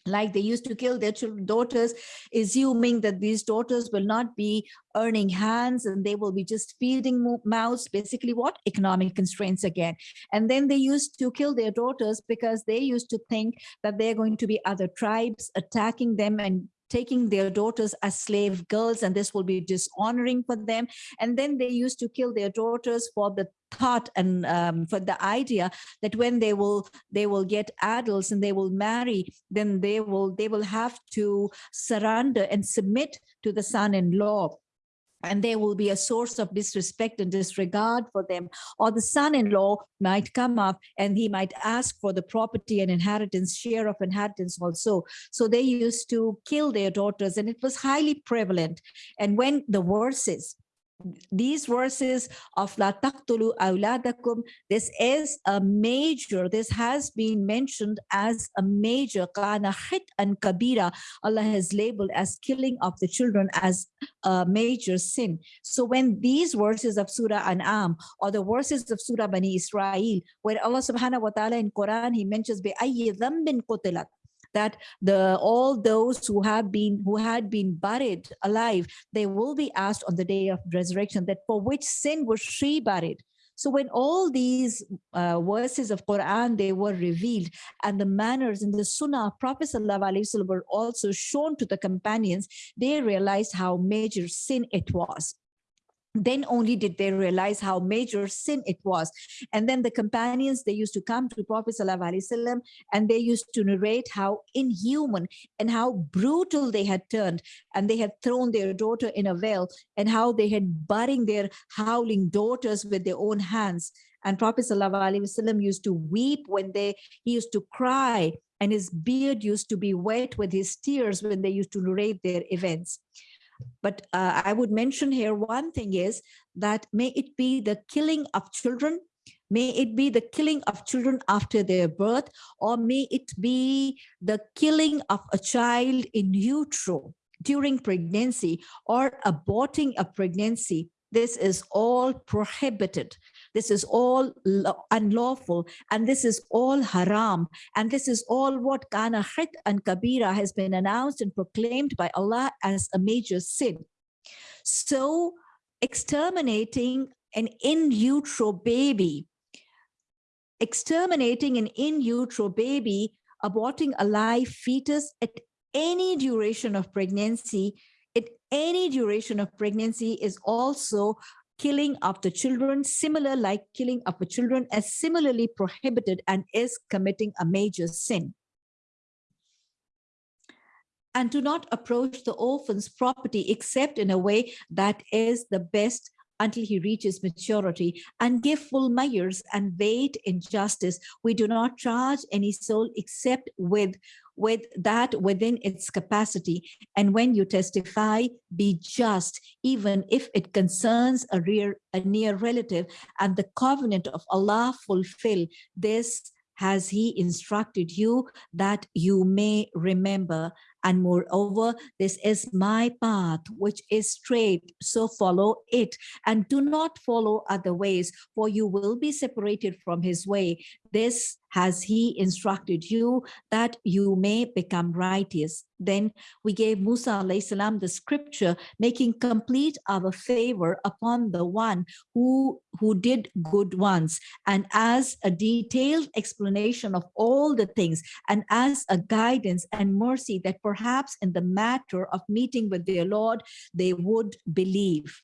like they used to kill their daughters, assuming that these daughters will not be earning hands and they will be just feeding mouths, basically what? Economic constraints again. And then they used to kill their daughters because they used to think that they're going to be other tribes attacking them and taking their daughters as slave girls and this will be dishonoring for them. And then they used to kill their daughters for the thought and um, for the idea that when they will they will get adults and they will marry then they will they will have to surrender and submit to the son-in-law and there will be a source of disrespect and disregard for them or the son-in-law might come up and he might ask for the property and inheritance share of inheritance also. So they used to kill their daughters and it was highly prevalent. And when the verses these verses of La taqtulu awladakum, this is a major, this has been mentioned as a major kana hit and kabira. Allah has labeled as killing of the children as a major sin. So when these verses of Surah An'am or the verses of Surah Bani Israel, where Allah subhanahu wa ta'ala in Quran, he mentions bi ayyi dhambin qutilat that the all those who have been who had been buried alive they will be asked on the day of resurrection that for which sin was she buried. So when all these uh, verses of Quran, they were revealed and the manners in the Sunnah of Prophet were also shown to the companions, they realized how major sin it was then only did they realize how major sin it was. And then the companions, they used to come to Prophet ﷺ and they used to narrate how inhuman and how brutal they had turned. And they had thrown their daughter in a well and how they had burying their howling daughters with their own hands. And Prophet ﷺ used to weep when they, he used to cry and his beard used to be wet with his tears when they used to narrate their events. But uh, I would mention here one thing is that may it be the killing of children, may it be the killing of children after their birth, or may it be the killing of a child in utero during pregnancy or aborting a pregnancy. This is all prohibited. This is all unlawful and this is all haram. And this is all what kana hit and kabira has been announced and proclaimed by Allah as a major sin. So exterminating an in utero baby, exterminating an in utero baby, aborting a live fetus at any duration of pregnancy, at any duration of pregnancy is also killing of the children, similar like killing of the children as similarly prohibited and is committing a major sin. And do not approach the orphan's property except in a way that is the best until he reaches maturity and give full measures and wait in justice. We do not charge any soul except with with that within its capacity. And when you testify, be just, even if it concerns a, rear, a near relative and the covenant of Allah fulfill this has he instructed you that you may remember and moreover, this is my path, which is straight. So follow it and do not follow other ways, for you will be separated from his way. This has he instructed you that you may become righteous. Then we gave Musa salam the scripture, making complete our favor upon the one who, who did good ones. And as a detailed explanation of all the things and as a guidance and mercy that perhaps in the matter of meeting with their Lord, they would believe.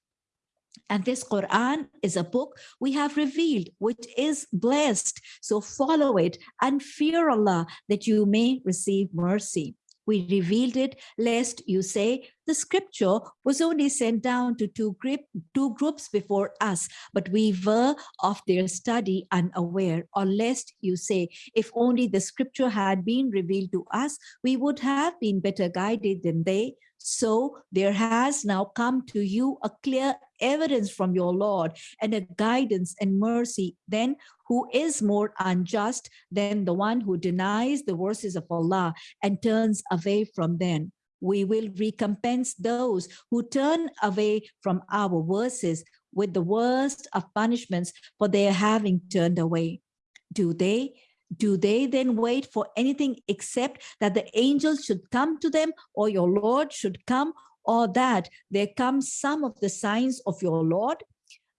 And this Quran is a book we have revealed, which is blessed. So follow it and fear Allah that you may receive mercy. We revealed it lest you say the scripture was only sent down to two, group, two groups before us, but we were of their study unaware. Or lest you say, if only the scripture had been revealed to us, we would have been better guided than they. So there has now come to you a clear evidence from your Lord and a guidance and mercy, then who is more unjust than the one who denies the verses of Allah and turns away from them? We will recompense those who turn away from our verses with the worst of punishments for their having turned away. Do they do they then wait for anything except that the angels should come to them or your Lord should come or that there comes some of the signs of your Lord?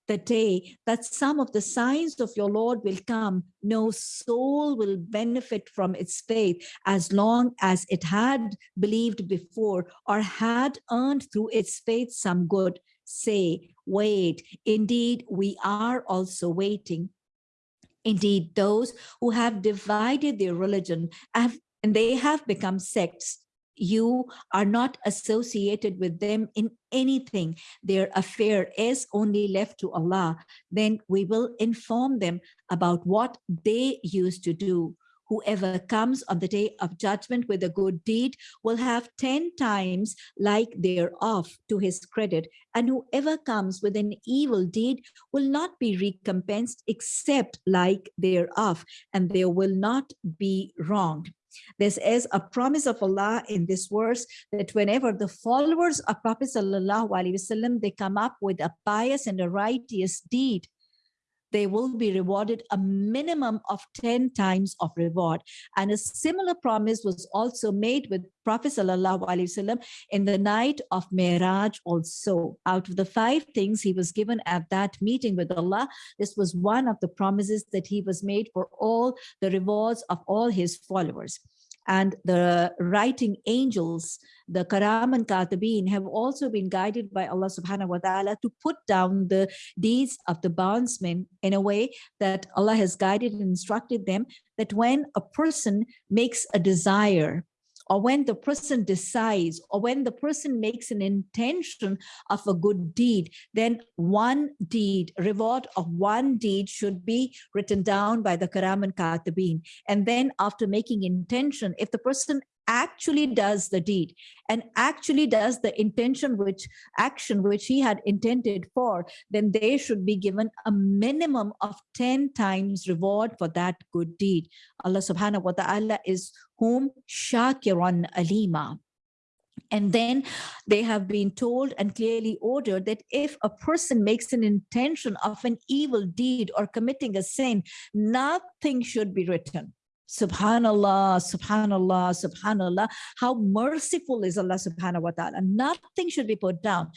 The day that some of the signs of your Lord will come, no soul will benefit from its faith as long as it had believed before or had earned through its faith some good. Say, wait, indeed, we are also waiting. Indeed, those who have divided their religion have, and they have become sects, you are not associated with them in anything. Their affair is only left to Allah. Then we will inform them about what they used to do whoever comes on the day of judgment with a good deed will have 10 times like thereof to his credit. And whoever comes with an evil deed will not be recompensed except like thereof, and there will not be wronged. This is a promise of Allah in this verse that whenever the followers of Prophet Sallallahu Alaihi Wasallam, they come up with a pious and a righteous deed, they will be rewarded a minimum of 10 times of reward. And a similar promise was also made with Prophet Wasallam in the night of Miraj also. Out of the five things he was given at that meeting with Allah, this was one of the promises that he was made for all the rewards of all his followers and the writing angels, the Kiraman Katibin have also been guided by Allah subhanahu wa ta'ala to put down the deeds of the bondsmen in a way that Allah has guided and instructed them that when a person makes a desire or when the person decides or when the person makes an intention of a good deed, then one deed, reward of one deed should be written down by the Kiraman Katibin. And then after making intention, if the person actually does the deed and actually does the intention which action which he had intended for then they should be given a minimum of 10 times reward for that good deed allah subhanahu wa ta'ala is whom shakiran alima and then they have been told and clearly ordered that if a person makes an intention of an evil deed or committing a sin, nothing should be written Subhanallah, Subhanallah, Subhanallah. How merciful is Allah subhanahu wa ta'ala. Nothing should be put down.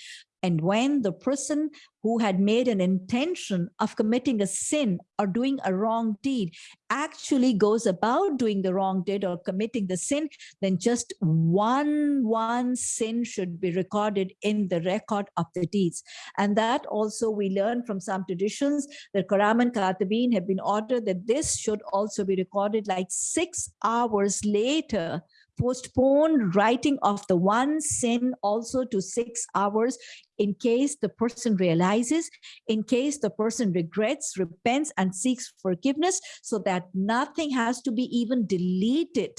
And when the person who had made an intention of committing a sin or doing a wrong deed actually goes about doing the wrong deed or committing the sin, then just one, one sin should be recorded in the record of the deeds. And that also we learn from some traditions that Kiraman Katibin have been ordered that this should also be recorded like six hours later postpone writing of the one sin also to six hours in case the person realizes, in case the person regrets, repents, and seeks forgiveness, so that nothing has to be even deleted.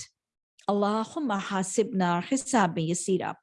Allahumma hasibna hisaban yasira.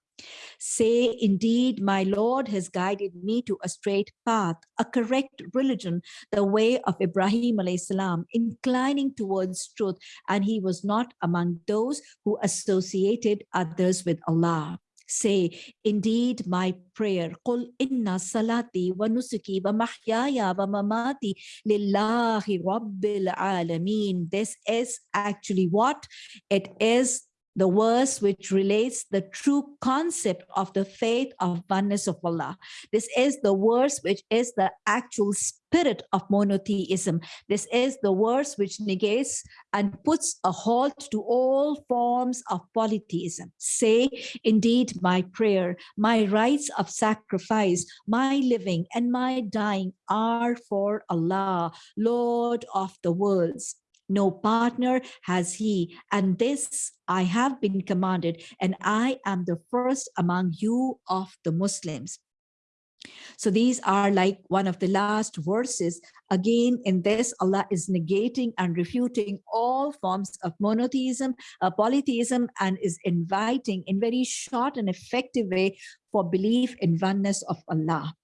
Say, indeed, my Lord has guided me to a straight path, a correct religion, the way of Ibrahim salam, inclining towards truth, and he was not among those who associated others with Allah. Say, indeed, my prayer, قُلْ إِنَّ صَلَاتِي وَنُسُكِي وَمَحْيَايَ وَمَمَاتِي لِلَّهِ رَبِّ الْعَالَمِينَ This is actually what? It is the verse which relates the true concept of the faith of oneness of Allah. This is the verse which is the actual spirit of monotheism. This is the verse which negates and puts a halt to all forms of polytheism. Say, indeed, my prayer, my rites of sacrifice, my living and my dying are for Allah, Lord of the worlds no partner has he. And this i have been commanded and i am the first among you of the muslims. So these are like one of the last verses. Again in this allah is negating and refuting all forms of monotheism uh, polytheism and is inviting in very short and effective way for belief in oneness of allah.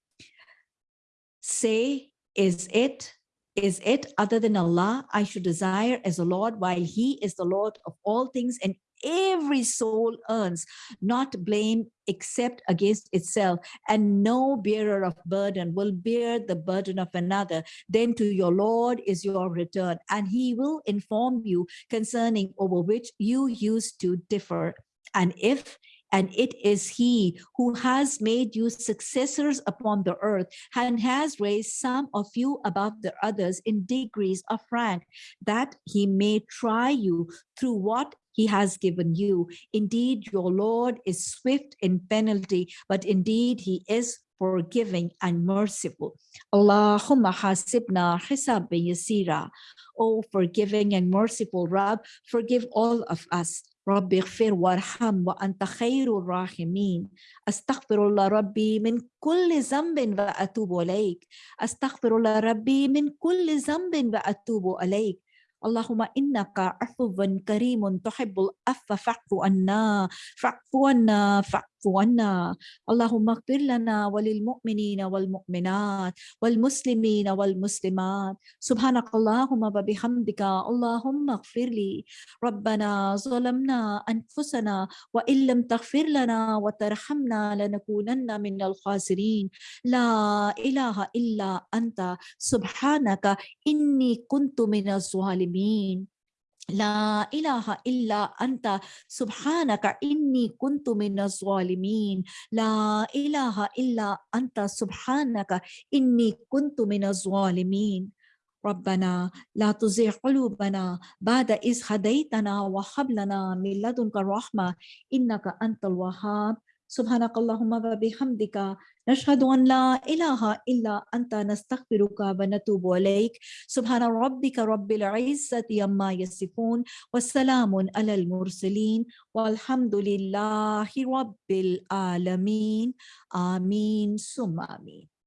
Say is it is it other than Allah I should desire as a Lord while he is the Lord of all things and every soul earns, not blame except against itself, and no bearer of burden will bear the burden of another. Then to your Lord is your return, and he will inform you concerning over which you used to differ. And if and it is he who has made you successors upon the earth and has raised some of you above the others in degrees of rank, that he may try you through what he has given you. Indeed, your Lord is swift in penalty, but indeed he is forgiving and merciful. Allahumma hasibna hisaban yasira. O forgiving and merciful Rab, forgive all of us. رب اغفر وارحم وأنت خير الراحمين. أستغفر الله ربي من كل ذنب وأتوب إليك. أستغفر الله ربي من كل ذنب وأتوب إليك. اللهم إنك عفو كريم تحب العفو فاعف عنا فاعف عنا فاعف عنا اللهم اغفر لنا وللمؤمنين والمؤمنات والمسلمين والمسلمات. سبحانك اللهم وبحمدك اللهم اغفر لي. ربنا ظلمنا أنفسنا وإن لم تغفر لنا وترحمنا لنكونن من الخاسرين. لا إله إلا أنت. سبحانك إني كنت من الظالمين. لا إله إلا أنت سبحانك إني كنت من الظالمين. لا إله إلا أنت سبحانك إني كنت من الظالمين. ربنا لا تزغ قلوبنا بعد إذ هديتنا وهب لنا من لدنك الرحمة إنك أنت الوهاب. سبحانك اللهم وبحمدك نشهد أن لا إله إلا أنت نستغفرك ونتوب إليك. سبحان ربك رب العزة عما يصفون والسلام على المرسلين والحمد لله رب العالمين. آمين ثم آمين.